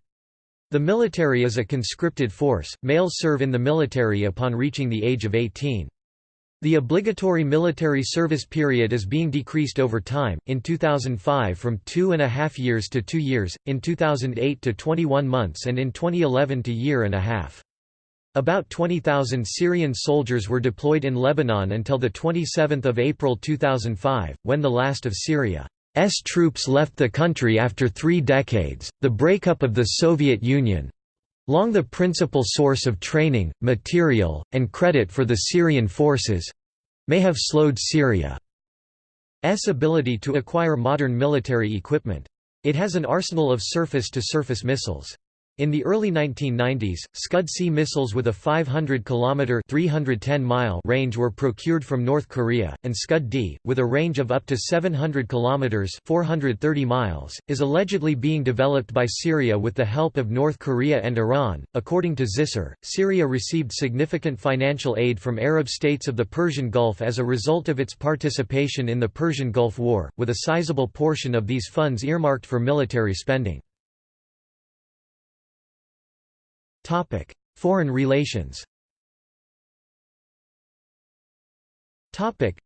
The military is a conscripted force, males serve in the military upon reaching the age of 18. The obligatory military service period is being decreased over time, in 2005 from two and a half years to two years, in 2008 to 21 months and in 2011 to year and a half. About 20,000 Syrian soldiers were deployed in Lebanon until 27 April 2005, when the last of Syria's troops left the country after three decades. The breakup of the Soviet Union long the principal source of training, material, and credit for the Syrian forces may have slowed Syria's ability to acquire modern military equipment. It has an arsenal of surface-to-surface -surface missiles. In the early 1990s, Scud-C missiles with a 500 km (310 mile) range were procured from North Korea, and Scud-D, with a range of up to 700 km (430 miles), is allegedly being developed by Syria with the help of North Korea and Iran. According to Zisser, Syria received significant financial aid from Arab states of the Persian Gulf as a result of its participation in the Persian Gulf War, with a sizable portion of these funds earmarked for military spending. Topic: Foreign relations. Topic: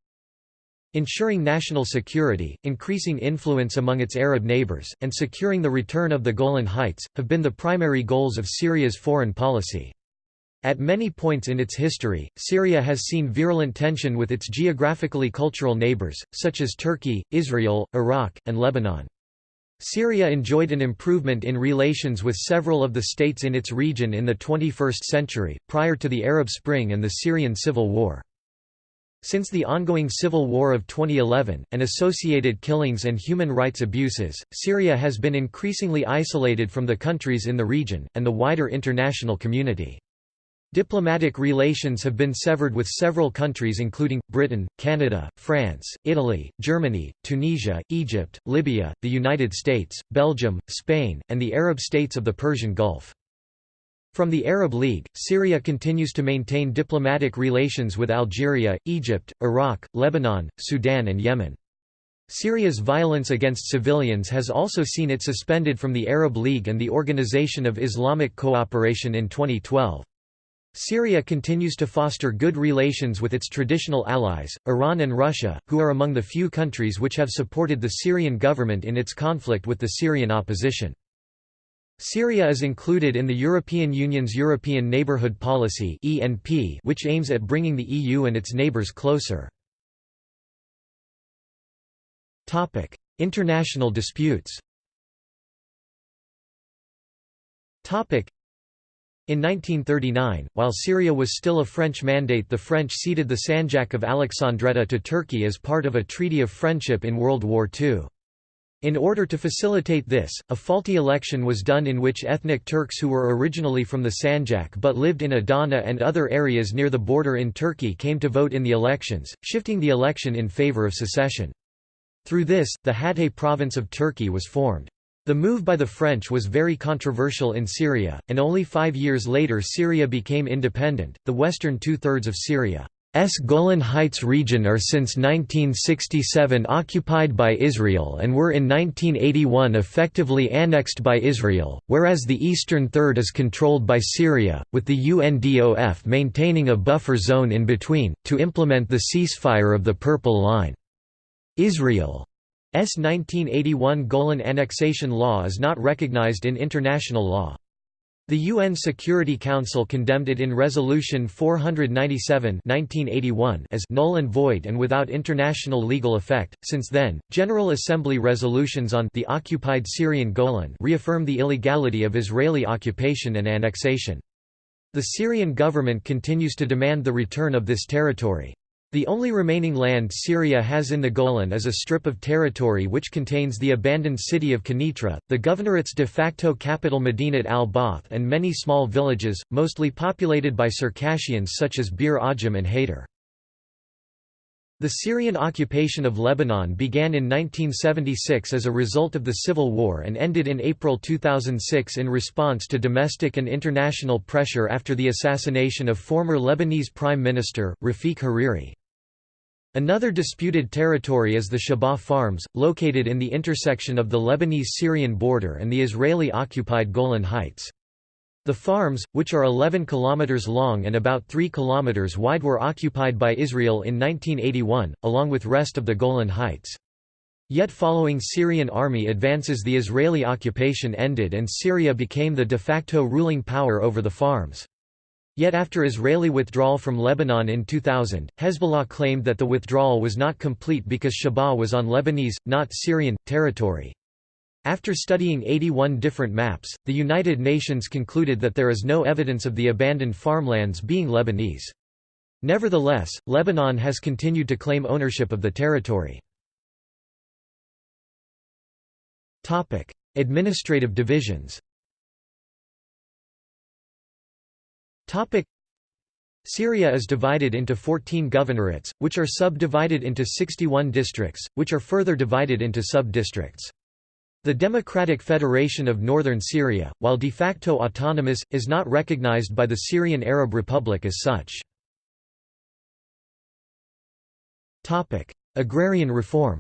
Ensuring national security, increasing influence among its Arab neighbors, and securing the return of the Golan Heights, have been the primary goals of Syria's foreign policy. At many points in its history, Syria has seen virulent tension with its geographically cultural neighbors, such as Turkey, Israel, Iraq, and Lebanon. Syria enjoyed an improvement in relations with several of the states in its region in the 21st century, prior to the Arab Spring and the Syrian civil war. Since the ongoing civil war of 2011, and associated killings and human rights abuses, Syria has been increasingly isolated from the countries in the region, and the wider international community. Diplomatic relations have been severed with several countries including, Britain, Canada, France, Italy, Germany, Tunisia, Egypt, Libya, the United States, Belgium, Spain, and the Arab states of the Persian Gulf. From the Arab League, Syria continues to maintain diplomatic relations with Algeria, Egypt, Iraq, Lebanon, Sudan and Yemen. Syria's violence against civilians has also seen it suspended from the Arab League and the Organization of Islamic Cooperation in 2012. Syria continues to foster good relations with its traditional allies, Iran and Russia, who are among the few countries which have supported the Syrian government in its conflict with the Syrian opposition. Syria is included in the European Union's European Neighbourhood Policy which aims at bringing the EU and its neighbours closer. International disputes in 1939, while Syria was still a French mandate the French ceded the Sanjak of Alexandretta to Turkey as part of a treaty of friendship in World War II. In order to facilitate this, a faulty election was done in which ethnic Turks who were originally from the Sanjak but lived in Adana and other areas near the border in Turkey came to vote in the elections, shifting the election in favor of secession. Through this, the Hatay province of Turkey was formed. The move by the French was very controversial in Syria, and only five years later Syria became independent. The western two thirds of Syria S Golan Heights region are since 1967 occupied by Israel and were in 1981 effectively annexed by Israel, whereas the eastern third is controlled by Syria, with the UNDOF maintaining a buffer zone in between, to implement the ceasefire of the Purple Line. Israel's 1981 Golan annexation law is not recognized in international law. The UN Security Council condemned it in Resolution 497 1981 as null and void and without international legal effect. Since then, General Assembly resolutions on the occupied Syrian Golan reaffirm the illegality of Israeli occupation and annexation. The Syrian government continues to demand the return of this territory. The only remaining land Syria has in the Golan is a strip of territory which contains the abandoned city of Quneitra, the governorate's de facto capital Medinat al-Bath and many small villages, mostly populated by Circassians such as Bir Ajam and Haider. The Syrian occupation of Lebanon began in 1976 as a result of the civil war and ended in April 2006 in response to domestic and international pressure after the assassination of former Lebanese Prime Minister, Rafiq Hariri. Another disputed territory is the Shabaa Farms, located in the intersection of the Lebanese-Syrian border and the Israeli-occupied Golan Heights. The farms, which are 11 km long and about 3 km wide were occupied by Israel in 1981, along with rest of the Golan Heights. Yet following Syrian army advances the Israeli occupation ended and Syria became the de facto ruling power over the farms. Yet after Israeli withdrawal from Lebanon in 2000, Hezbollah claimed that the withdrawal was not complete because Shabaa was on Lebanese, not Syrian, territory. After studying 81 different maps, the United Nations concluded that there is no evidence of the abandoned farmlands being Lebanese. Nevertheless, Lebanon has continued to claim ownership of the territory. Administrative divisions Syria is divided into 14 governorates, which are subdivided into 61 districts, which are further divided into sub-districts. The Democratic Federation of Northern Syria, while de facto autonomous, is not recognized by the Syrian Arab Republic as such. Topic: Agrarian reform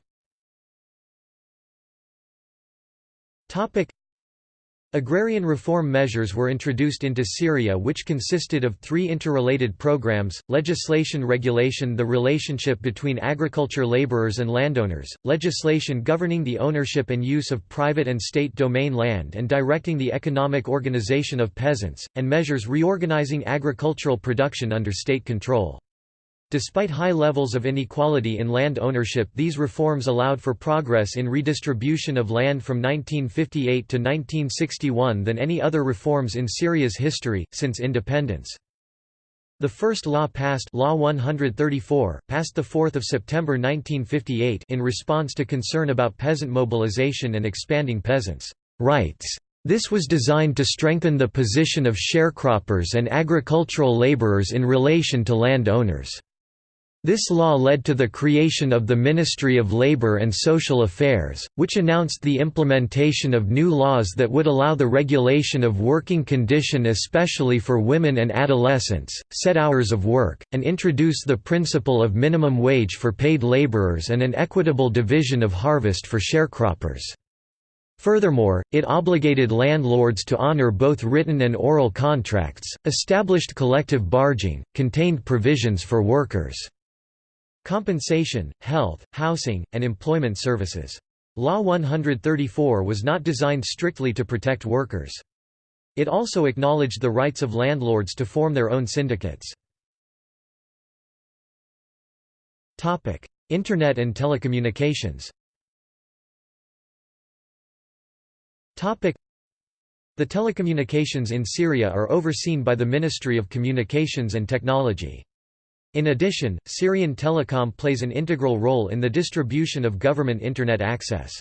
Agrarian reform measures were introduced into Syria which consisted of three interrelated programs, legislation regulation the relationship between agriculture laborers and landowners, legislation governing the ownership and use of private and state domain land and directing the economic organization of peasants, and measures reorganizing agricultural production under state control. Despite high levels of inequality in land ownership these reforms allowed for progress in redistribution of land from 1958 to 1961 than any other reforms in Syria's history, since independence. The first law passed Law 134, passed 4 September 1958 in response to concern about peasant mobilization and expanding peasants' rights. This was designed to strengthen the position of sharecroppers and agricultural laborers in relation to land owners. This law led to the creation of the Ministry of Labor and Social Affairs, which announced the implementation of new laws that would allow the regulation of working condition especially for women and adolescents, set hours of work, and introduce the principle of minimum wage for paid laborers and an equitable division of harvest for sharecroppers. Furthermore, it obligated landlords to honor both written and oral contracts, established collective bargaining, contained provisions for workers' compensation, health, housing, and employment services. Law 134 was not designed strictly to protect workers. It also acknowledged the rights of landlords to form their own syndicates. Internet and telecommunications The telecommunications in Syria are overseen by the Ministry of Communications and Technology. In addition, Syrian Telecom plays an integral role in the distribution of government Internet access.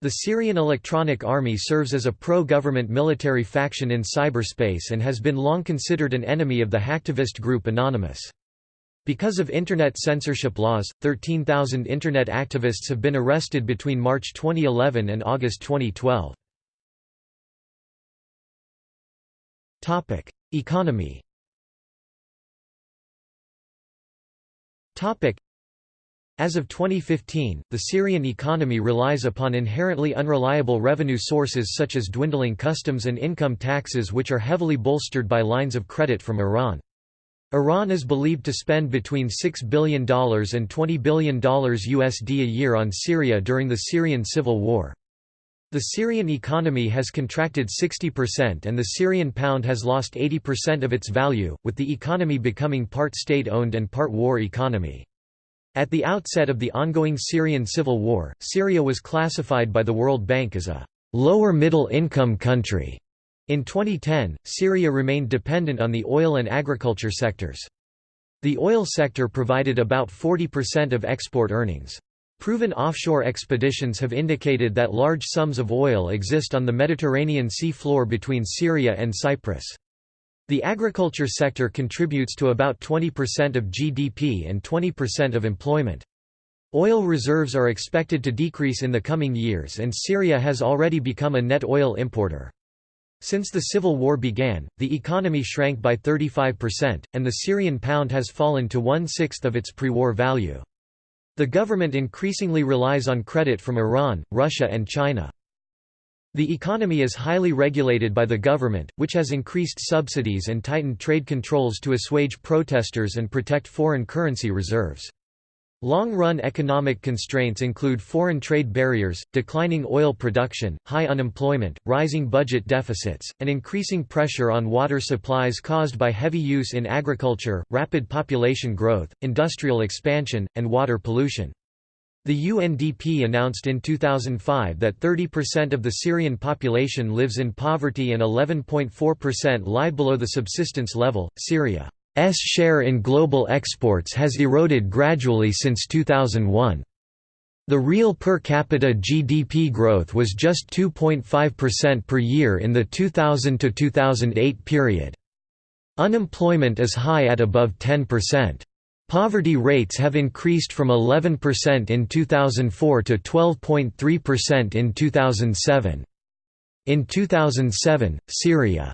The Syrian Electronic Army serves as a pro-government military faction in cyberspace and has been long considered an enemy of the hacktivist group Anonymous. Because of Internet censorship laws, 13,000 Internet activists have been arrested between March 2011 and August 2012. Economy As of 2015, the Syrian economy relies upon inherently unreliable revenue sources such as dwindling customs and income taxes which are heavily bolstered by lines of credit from Iran. Iran is believed to spend between $6 billion and $20 billion USD a year on Syria during the Syrian civil war. The Syrian economy has contracted 60% and the Syrian pound has lost 80% of its value, with the economy becoming part state-owned and part war economy. At the outset of the ongoing Syrian civil war, Syria was classified by the World Bank as a lower middle income country. In 2010, Syria remained dependent on the oil and agriculture sectors. The oil sector provided about 40% of export earnings. Proven offshore expeditions have indicated that large sums of oil exist on the Mediterranean sea floor between Syria and Cyprus. The agriculture sector contributes to about 20% of GDP and 20% of employment. Oil reserves are expected to decrease in the coming years and Syria has already become a net oil importer. Since the civil war began, the economy shrank by 35%, and the Syrian pound has fallen to one-sixth of its pre-war value. The government increasingly relies on credit from Iran, Russia and China. The economy is highly regulated by the government, which has increased subsidies and tightened trade controls to assuage protesters and protect foreign currency reserves. Long-run economic constraints include foreign trade barriers, declining oil production, high unemployment, rising budget deficits, and increasing pressure on water supplies caused by heavy use in agriculture, rapid population growth, industrial expansion, and water pollution. The UNDP announced in 2005 that 30% of the Syrian population lives in poverty and 11.4% lie below the subsistence level. Syria share in global exports has eroded gradually since 2001. The real per capita GDP growth was just 2.5% per year in the 2000–2008 period. Unemployment is high at above 10%. Poverty rates have increased from 11% in 2004 to 12.3% in 2007. In 2007, Syria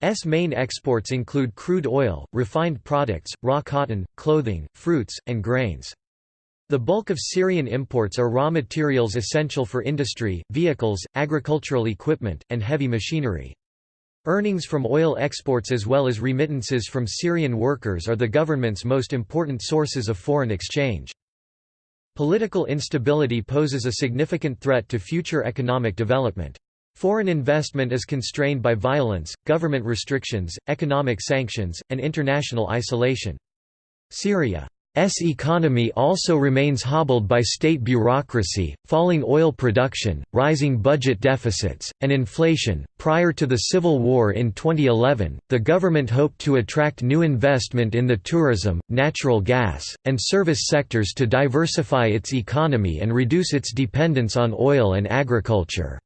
S main exports include crude oil, refined products, raw cotton, clothing, fruits, and grains. The bulk of Syrian imports are raw materials essential for industry, vehicles, agricultural equipment, and heavy machinery. Earnings from oil exports as well as remittances from Syrian workers are the government's most important sources of foreign exchange. Political instability poses a significant threat to future economic development. Foreign investment is constrained by violence, government restrictions, economic sanctions, and international isolation. Syria's economy also remains hobbled by state bureaucracy, falling oil production, rising budget deficits, and inflation. Prior to the Civil War in 2011, the government hoped to attract new investment in the tourism, natural gas, and service sectors to diversify its economy and reduce its dependence on oil and agriculture.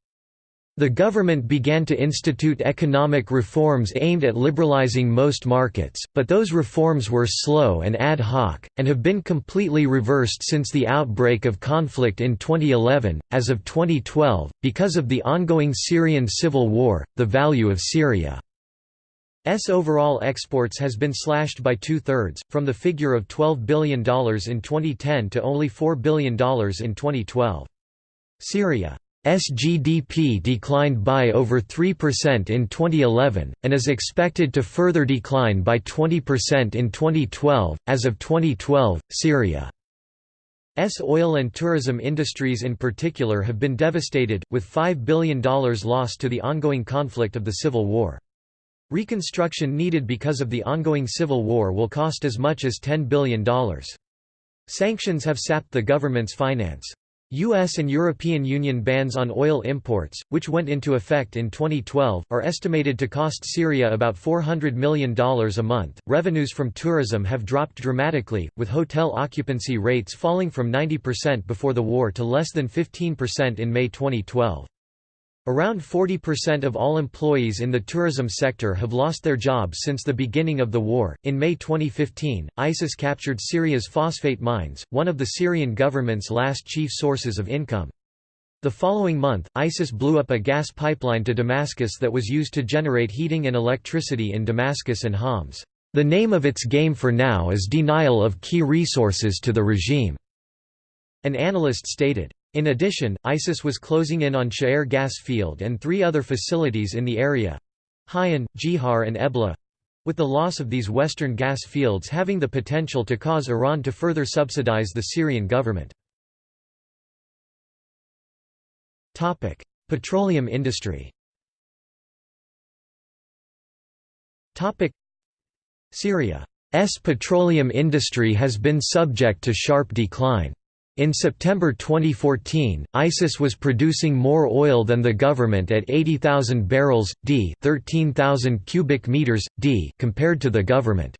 The government began to institute economic reforms aimed at liberalizing most markets, but those reforms were slow and ad hoc, and have been completely reversed since the outbreak of conflict in 2011. As of 2012, because of the ongoing Syrian civil war, the value of Syria's overall exports has been slashed by two-thirds, from the figure of $12 billion in 2010 to only $4 billion in 2012. Syria SGDP declined by over 3% in 2011, and is expected to further decline by 20% in 2012. As of 2012, Syria's oil and tourism industries in particular have been devastated, with $5 billion lost to the ongoing conflict of the civil war. Reconstruction needed because of the ongoing civil war will cost as much as $10 billion. Sanctions have sapped the government's finance. U.S. and European Union bans on oil imports, which went into effect in 2012, are estimated to cost Syria about $400 million a month. Revenues from tourism have dropped dramatically, with hotel occupancy rates falling from 90% before the war to less than 15% in May 2012. Around 40% of all employees in the tourism sector have lost their jobs since the beginning of the war. In May 2015, ISIS captured Syria's phosphate mines, one of the Syrian government's last chief sources of income. The following month, ISIS blew up a gas pipeline to Damascus that was used to generate heating and electricity in Damascus and Homs. The name of its game for now is denial of key resources to the regime, an analyst stated. In addition, ISIS was closing in on Sha'er gas field and three other facilities in the area Hayan, Jihar and Ebla with the loss of these western gas fields having the potential to cause Iran to further subsidize the Syrian government. Petroleum industry Syria's petroleum industry has been subject to sharp decline. In September 2014, ISIS was producing more oil than the government at 80,000 barrels d, 13,000 cubic meters d compared to the government.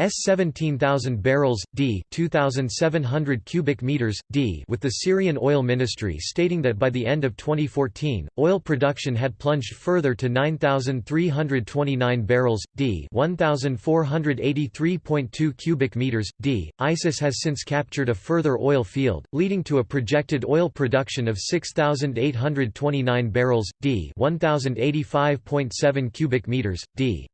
S 17,000 barrels d 2,700 cubic meters d with the Syrian oil ministry stating that by the end of 2014, oil production had plunged further to 9,329 barrels d 1,483.2 cubic meters d. ISIS has since captured a further oil field, leading to a projected oil production of 6,829 barrels d 1,085.7 cubic meters d.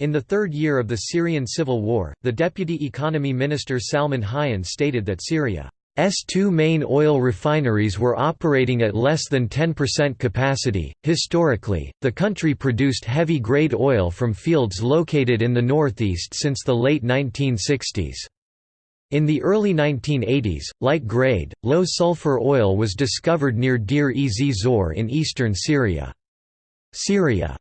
In the third year of the Syrian civil war, the deputy economy minister Salman Hayyan stated that Syria's two main oil refineries were operating at less than 10% capacity. Historically, the country produced heavy grade oil from fields located in the northeast since the late 1960s. In the early 1980s, light grade, low sulfur oil was discovered near Deir ez Zor in eastern Syria. Syria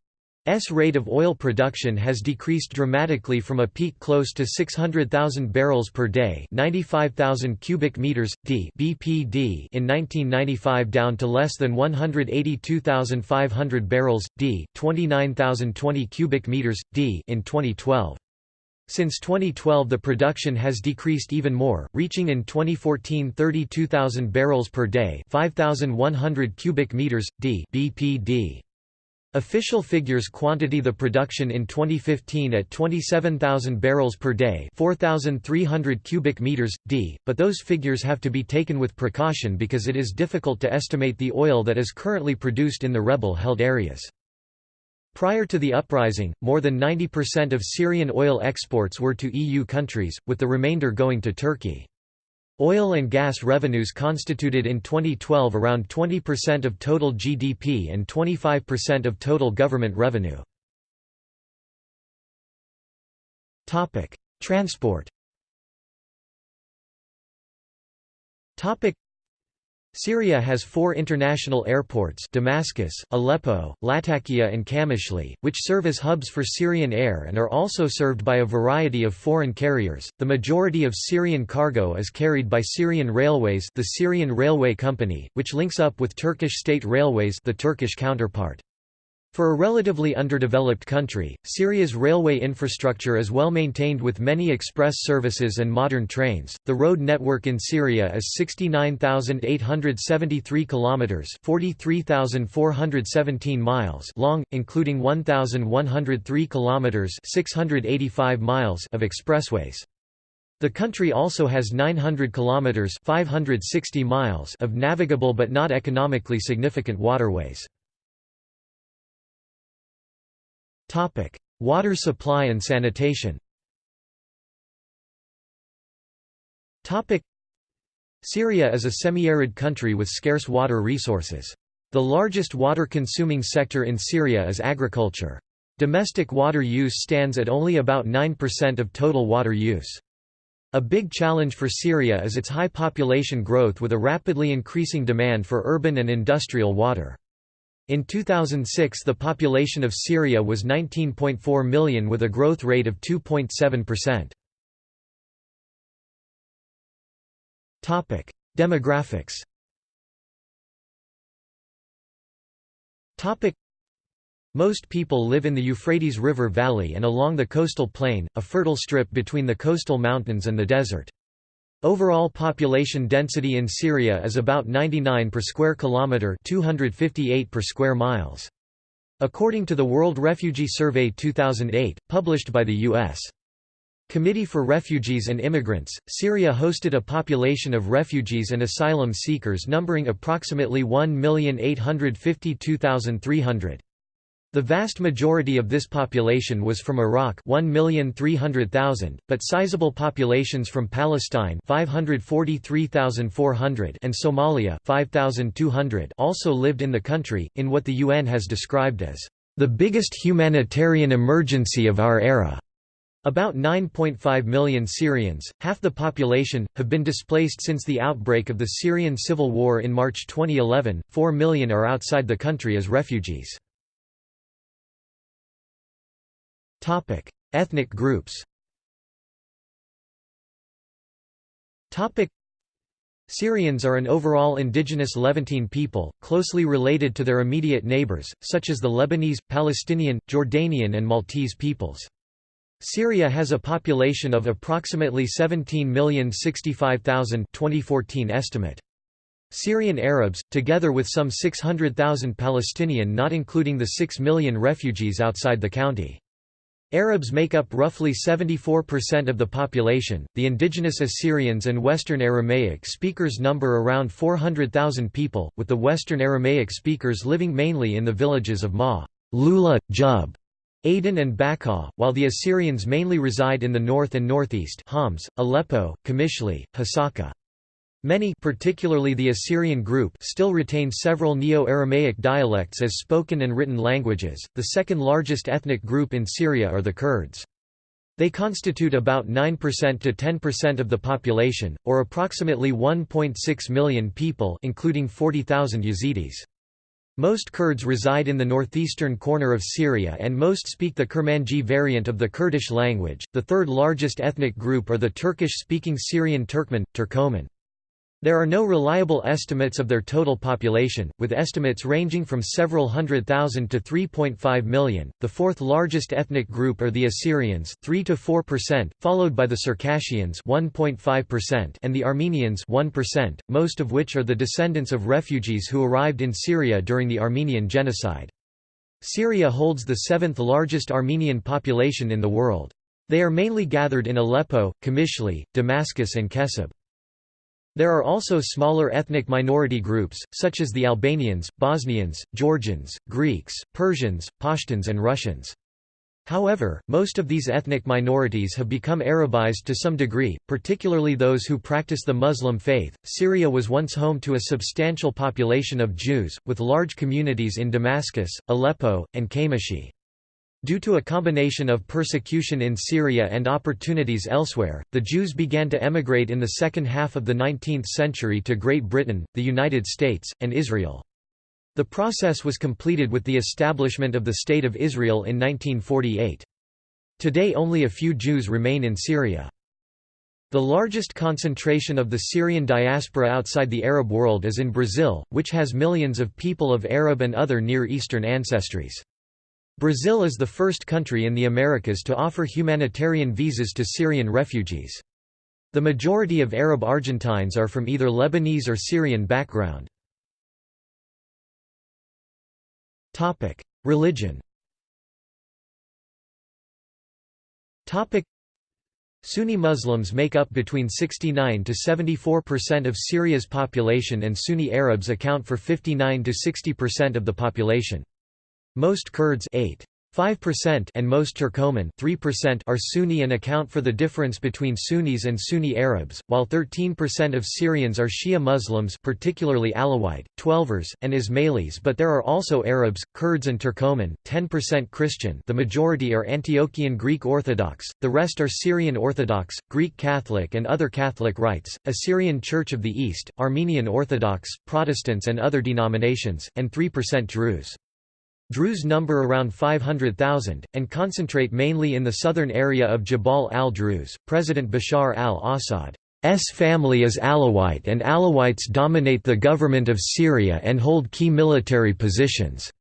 S rate of oil production has decreased dramatically from a peak close to 600,000 barrels per day, 95,000 cubic meters d (BPD) in 1995 down to less than 182,500 barrels d, 29,020 cubic meters d in 2012. Since 2012 the production has decreased even more, reaching in 2014 32,000 barrels per day 5,100 cubic meters, d BPD. Official figures quantity the production in 2015 at 27,000 barrels per day 4,300 cubic meters, d, but those figures have to be taken with precaution because it is difficult to estimate the oil that is currently produced in the rebel-held areas. Prior to the uprising, more than 90% of Syrian oil exports were to EU countries, with the remainder going to Turkey. Oil and gas revenues constituted in 2012 around 20% of total GDP and 25% of total government revenue. Transport Syria has four international airports Damascus, Aleppo, Latakia and Qamishli, which serve as hubs for Syrian air and are also served by a variety of foreign carriers. The majority of Syrian cargo is carried by Syrian Railways the Syrian Railway Company, which links up with Turkish State Railways the Turkish counterpart. For a relatively underdeveloped country, Syria's railway infrastructure is well maintained with many express services and modern trains. The road network in Syria is 69,873 kilometers, 43,417 miles long, including 1,103 kilometers, 685 miles of expressways. The country also has 900 kilometers, 560 miles of navigable but not economically significant waterways. Topic: Water supply and sanitation. Topic: Syria is a semi-arid country with scarce water resources. The largest water-consuming sector in Syria is agriculture. Domestic water use stands at only about 9% of total water use. A big challenge for Syria is its high population growth with a rapidly increasing demand for urban and industrial water. In 2006 the population of Syria was 19.4 million with a growth rate of 2.7%. Demographics most people live in the Euphrates River Valley and along the coastal plain, a fertile strip between the coastal mountains and the desert. Overall population density in Syria is about 99 per square kilometre 258 per square miles. According to the World Refugee Survey 2008, published by the U.S. Committee for Refugees and Immigrants, Syria hosted a population of refugees and asylum seekers numbering approximately 1,852,300. The vast majority of this population was from Iraq 1,300,000, but sizable populations from Palestine 543,400 and Somalia 5,200 also lived in the country, in what the UN has described as the biggest humanitarian emergency of our era. About 9.5 million Syrians, half the population, have been displaced since the outbreak of the Syrian civil war in March 2011, 4 million are outside the country as refugees. Topic: Ethnic groups. Topic: Syrians are an overall indigenous Levantine people, closely related to their immediate neighbors, such as the Lebanese, Palestinian, Jordanian and Maltese peoples. Syria has a population of approximately 17,065,000 2014 estimate. Syrian Arabs, together with some 600,000 Palestinian not including the 6 million refugees outside the county. Arabs make up roughly 74% of the population. The indigenous Assyrians and Western Aramaic speakers number around 400,000 people, with the Western Aramaic speakers living mainly in the villages of Ma, Lula, Jub, Aden and Bakah, while the Assyrians mainly reside in the north and northeast Homs, Aleppo, Qamishli, Hasaka. Many particularly the Assyrian group still retain several Neo-Aramaic dialects as spoken and written languages. The second largest ethnic group in Syria are the Kurds. They constitute about 9% to 10% of the population, or approximately 1.6 million people including 40,000 Yazidis. Most Kurds reside in the northeastern corner of Syria and most speak the Kurmanji variant of the Kurdish language. The third largest ethnic group are the Turkish-speaking Syrian Turkmen, Turkoman. There are no reliable estimates of their total population, with estimates ranging from several hundred thousand to 3.5 million. The fourth largest ethnic group are the Assyrians, 3 to 4%, followed by the Circassians, 1.5%, and the Armenians, 1%, most of which are the descendants of refugees who arrived in Syria during the Armenian genocide. Syria holds the seventh largest Armenian population in the world. They are mainly gathered in Aleppo, Qamishli, Damascus and Kessab. There are also smaller ethnic minority groups, such as the Albanians, Bosnians, Georgians, Greeks, Persians, Pashtuns and Russians. However, most of these ethnic minorities have become Arabized to some degree, particularly those who practice the Muslim faith. Syria was once home to a substantial population of Jews, with large communities in Damascus, Aleppo, and Qamishli. Due to a combination of persecution in Syria and opportunities elsewhere, the Jews began to emigrate in the second half of the 19th century to Great Britain, the United States, and Israel. The process was completed with the establishment of the State of Israel in 1948. Today only a few Jews remain in Syria. The largest concentration of the Syrian diaspora outside the Arab world is in Brazil, which has millions of people of Arab and other Near Eastern ancestries. Brazil is the first country in the Americas to offer humanitarian visas to Syrian refugees. The majority of Arab Argentines are from either Lebanese or Syrian background. Religion Sunni Muslims make up between 69 to 74% of Syria's population and Sunni Arabs account for 59 to 60% of the population. Most Kurds 8. 5% and most Turcoman 3% are Sunni and account for the difference between Sunnis and Sunni Arabs, while 13% of Syrians are Shia Muslims particularly Alawite, Twelvers, and Ismailis but there are also Arabs, Kurds and Turcoman, 10% Christian the majority are Antiochian Greek Orthodox, the rest are Syrian Orthodox, Greek Catholic and other Catholic rites, Assyrian Church of the East, Armenian Orthodox, Protestants and other denominations, and 3% Druze. Druze number around 500,000, and concentrate mainly in the southern area of Jabal al-Druze. President Bashar al-Assad's family is Alawite and Alawites dominate the government of Syria and hold key military positions.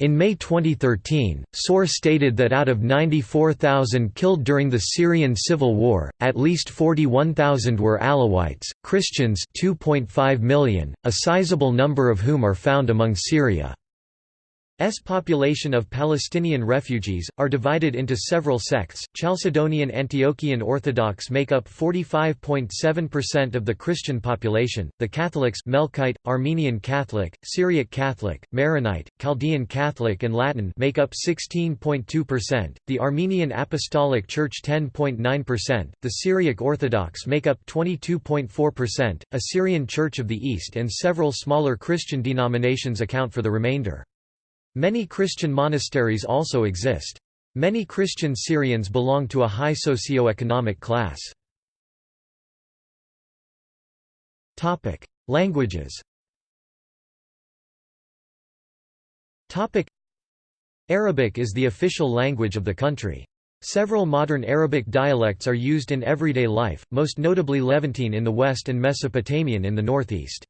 In May 2013, SOHR stated that out of 94,000 killed during the Syrian civil war, at least 41,000 were Alawites, Christians 2.5 million, a sizable number of whom are found among Syria. S population of Palestinian refugees, are divided into several sects. Chalcedonian Antiochian Orthodox make up 45.7% of the Christian population, the Catholics Melkite, Armenian Catholic, Syriac Catholic, Maronite, Chaldean Catholic and Latin make up 16.2%, the Armenian Apostolic Church 10.9%, the Syriac Orthodox make up 22.4%, Assyrian Church of the East and several smaller Christian denominations account for the remainder. Many Christian monasteries also exist. Many Christian Syrians belong to a high socio-economic class. Languages Arabic is the official language of the country. Several modern Arabic dialects are used in everyday life, most notably Levantine in the west and Mesopotamian in the northeast.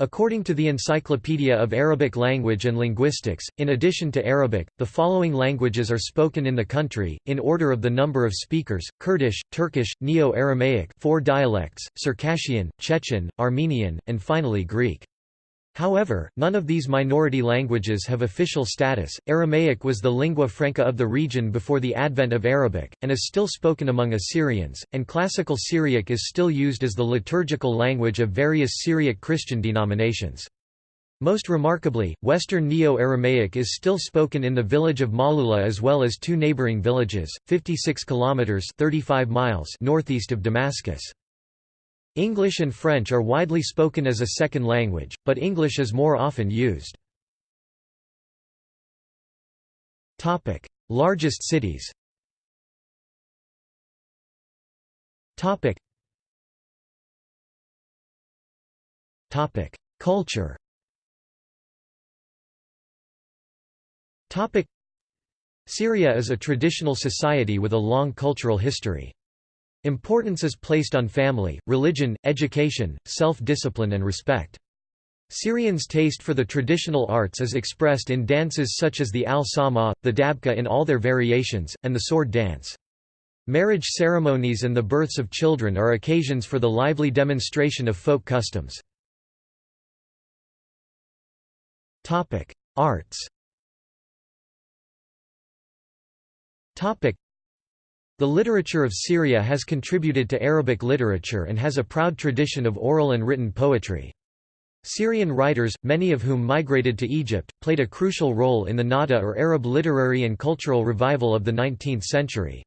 According to the Encyclopedia of Arabic Language and Linguistics, in addition to Arabic, the following languages are spoken in the country, in order of the number of speakers, Kurdish, Turkish, Neo-Aramaic four dialects, Circassian, Chechen, Armenian, and finally Greek. However, none of these minority languages have official status. Aramaic was the lingua franca of the region before the advent of Arabic, and is still spoken among Assyrians, and Classical Syriac is still used as the liturgical language of various Syriac Christian denominations. Most remarkably, Western Neo-Aramaic is still spoken in the village of Malula as well as two neighboring villages, 56 kilometers (35 miles) northeast of Damascus. English and French are widely spoken as a second language, but English is more often used. Topic: Largest cities Topic: Culture Topic: Syria is a traditional society with a long cultural history. Importance is placed on family, religion, education, self-discipline and respect. Syrians' taste for the traditional arts is expressed in dances such as the al-Sama, the dabka in all their variations, and the sword dance. Marriage ceremonies and the births of children are occasions for the lively demonstration of folk customs. Arts the literature of Syria has contributed to Arabic literature and has a proud tradition of oral and written poetry. Syrian writers, many of whom migrated to Egypt, played a crucial role in the Nahda or Arab literary and cultural revival of the 19th century.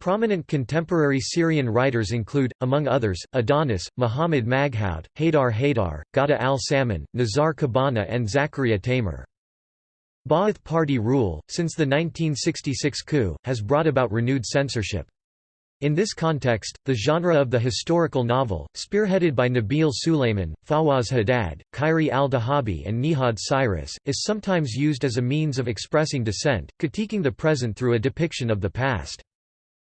Prominent contemporary Syrian writers include, among others, Adonis, Muhammad Maghout, Haydar Haydar, Ghada al-Samman, Nizar Qabbani and Zakaria Tamer. Ba'ath Party rule, since the 1966 coup, has brought about renewed censorship. In this context, the genre of the historical novel, spearheaded by Nabil Sulayman, Fawaz Haddad, Khairi al-Dahabi and Nihad Sirees, is sometimes used as a means of expressing dissent, critiquing the present through a depiction of the past.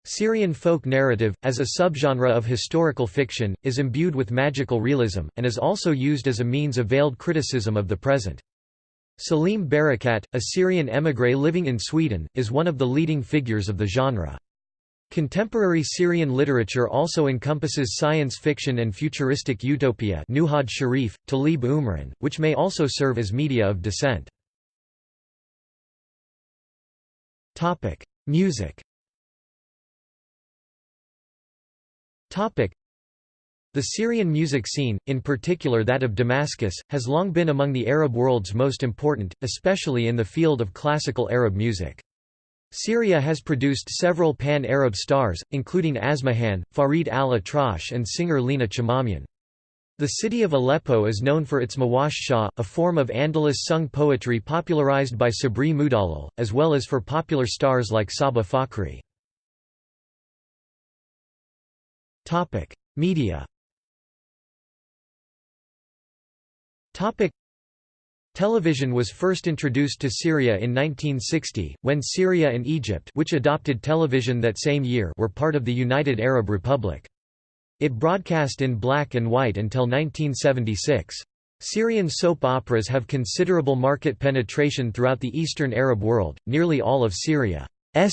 Syrian folk narrative, as a subgenre of historical fiction, is imbued with magical realism, and is also used as a means of veiled criticism of the present. Salim Barakat, a Syrian émigré living in Sweden, is one of the leading figures of the genre. Contemporary Syrian literature also encompasses science fiction and futuristic utopia Nuhad Sharif, Talib Umran, which may also serve as media of dissent. Music the Syrian music scene, in particular that of Damascus, has long been among the Arab world's most important, especially in the field of classical Arab music. Syria has produced several pan-Arab stars, including Asmahan, Farid al-Atrash and singer Lina Chamamian. The city of Aleppo is known for its Muwashshah, a form of Andalus sung poetry popularized by Sabri Mudallal, as well as for popular stars like Sabah Fakhri. Media Television was first introduced to Syria in 1960, when Syria and Egypt which adopted television that same year were part of the United Arab Republic. It broadcast in black and white until 1976. Syrian soap operas have considerable market penetration throughout the Eastern Arab world. Nearly all of Syria's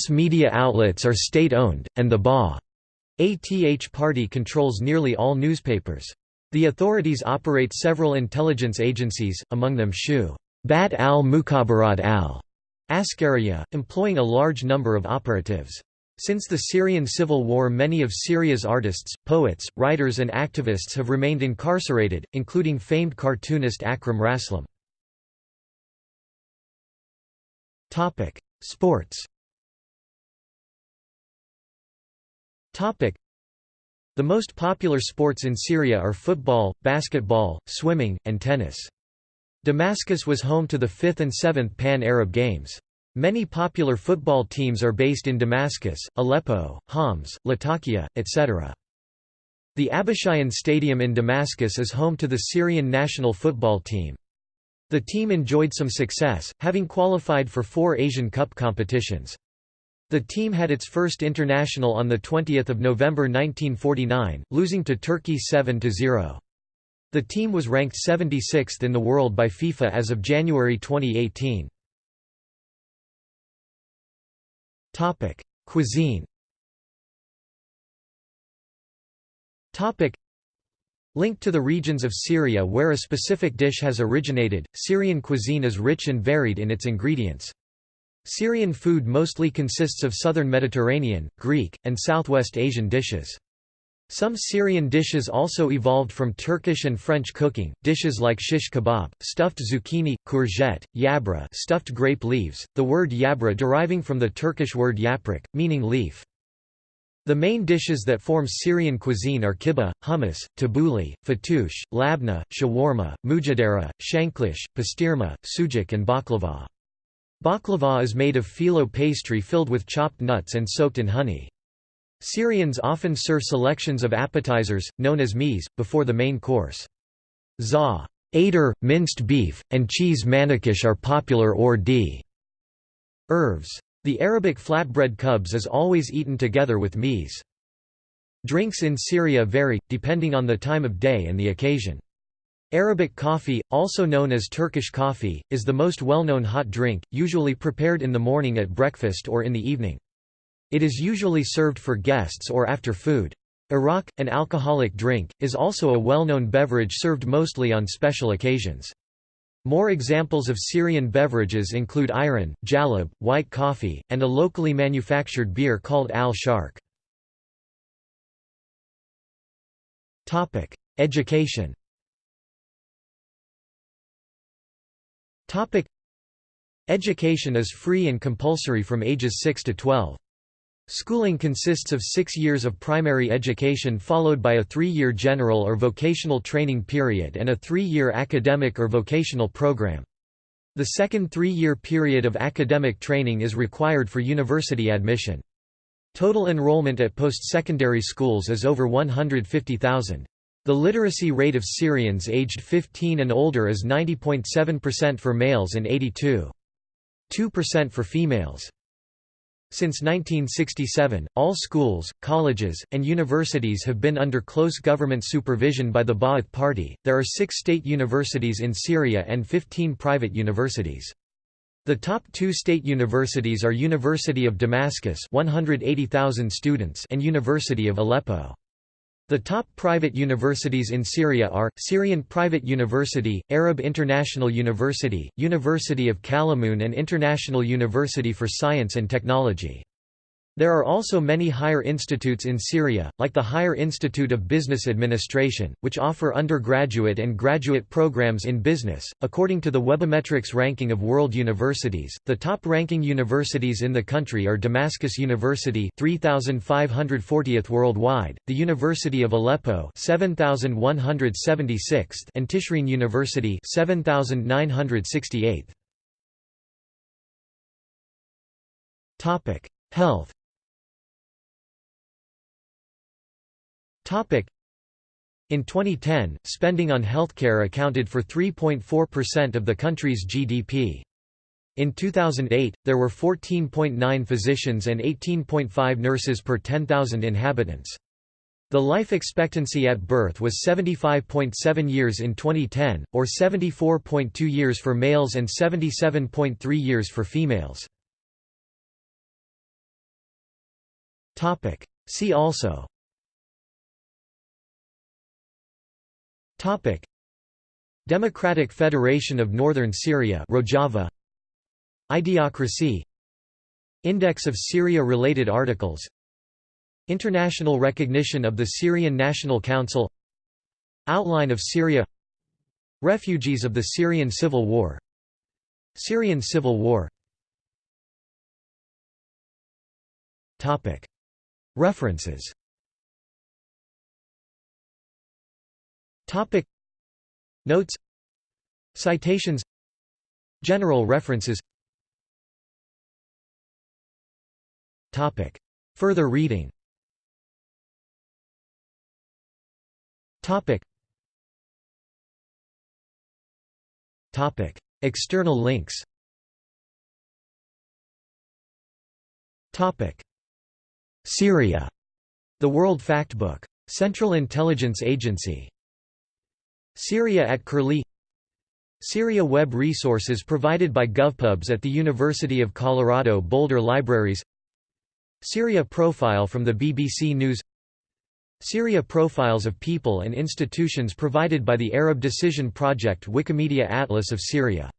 media outlets are state-owned, and the Ba'ath Party controls nearly all newspapers. The authorities operate several intelligence agencies, among them SHU Bat al-Mukhabarat al Askariya, employing a large number of operatives. Since the Syrian civil war many of Syria's artists, poets, writers and activists have remained incarcerated, including famed cartoonist Akram Raslan. Sports the most popular sports in Syria are football, basketball, swimming, and tennis. Damascus was home to the 5th and 7th Pan-Arab Games. Many popular football teams are based in Damascus, Aleppo, Homs, Latakia, etc. The Abbasiyyin Stadium in Damascus is home to the Syrian national football team. The team enjoyed some success, having qualified for four Asian Cup competitions. The team had its first international on 20 November 1949, losing to Turkey 7–0. The team was ranked 76th in the world by FIFA as of January 2018. Cuisine Linked to the regions of Syria where a specific dish has originated, Syrian cuisine is rich and varied in its ingredients. Syrian food mostly consists of southern Mediterranean, Greek, and Southwest Asian dishes. Some Syrian dishes also evolved from Turkish and French cooking, dishes like shish kebab, stuffed zucchini, courgette, yabra stuffed grape leaves, the word yabra deriving from the Turkish word yaprak, meaning leaf. The main dishes that form Syrian cuisine are kibbeh, hummus, tabbouleh, fattoush, labna, shawarma, mujadara, shanklish, pastirma, sujuk and baklava. Baklava is made of phyllo pastry filled with chopped nuts and soaked in honey. Syrians often serve selections of appetizers, known as mies, before the main course. Za, Ader, minced beef, and cheese manakish are popular or d. Herbs. The Arabic flatbread khubz is always eaten together with mies. Drinks in Syria vary, depending on the time of day and the occasion. Arabic coffee, also known as Turkish coffee, is the most well-known hot drink, usually prepared in the morning at breakfast or in the evening. It is usually served for guests or after food. Arak, an alcoholic drink, is also a well-known beverage served mostly on special occasions. More examples of Syrian beverages include ayran, jalab, white coffee, and a locally manufactured beer called al-sharq. Education Topic Education is free and compulsory from ages 6 to 12. Schooling consists of six years of primary education followed by a three-year general or vocational training period and a three-year academic or vocational program. The second three-year period of academic training is required for university admission. Total enrollment at post-secondary schools is over 150,000. The literacy rate of Syrians aged 15 and older is 90.7% for males and 82.2% for females. Since 1967, all schools, colleges, and universities have been under close government supervision by the Ba'ath Party. There are six state universities in Syria and 15 private universities. The top two state universities are University of Damascus 180,000 students and University of Aleppo. The top private universities in Syria are, Syrian Private University, Arab International University, University of Kalamoun and International University for Science and Technology. There are also many higher institutes in Syria, like the Higher Institute of Business Administration, which offer undergraduate and graduate programs in business. According to the Webometrics ranking of world universities, the top ranking universities in the country are Damascus University, 3540th worldwide, the University of Aleppo, 7176th, and Tishreen University, 7968th. Topic: Health In 2010, spending on healthcare accounted for 3.4% of the country's GDP. In 2008, there were 14.9 physicians and 18.5 nurses per 10,000 inhabitants. The life expectancy at birth was 75.7 years in 2010, or 74.2 years for males and 77.3 years for females. See also Topic. Democratic Federation of Northern Syria Rojava. Idiocracy. Index of Syria-related articles. International recognition of the Syrian National Council. Outline of Syria. Refugees of the Syrian Civil War. Syrian Civil War. References Topic. Notes. Citations. General references. Topic. Further reading. Topic. Topic. External links. Topic. Syria. The World Factbook. Central Intelligence Agency Syria at Curlie. Syria Web resources provided by GovPubs at the University of Colorado Boulder Libraries. Syria profile from the BBC News. Syria profiles of people and institutions provided by the Arab Decision Project Wikimedia Atlas of Syria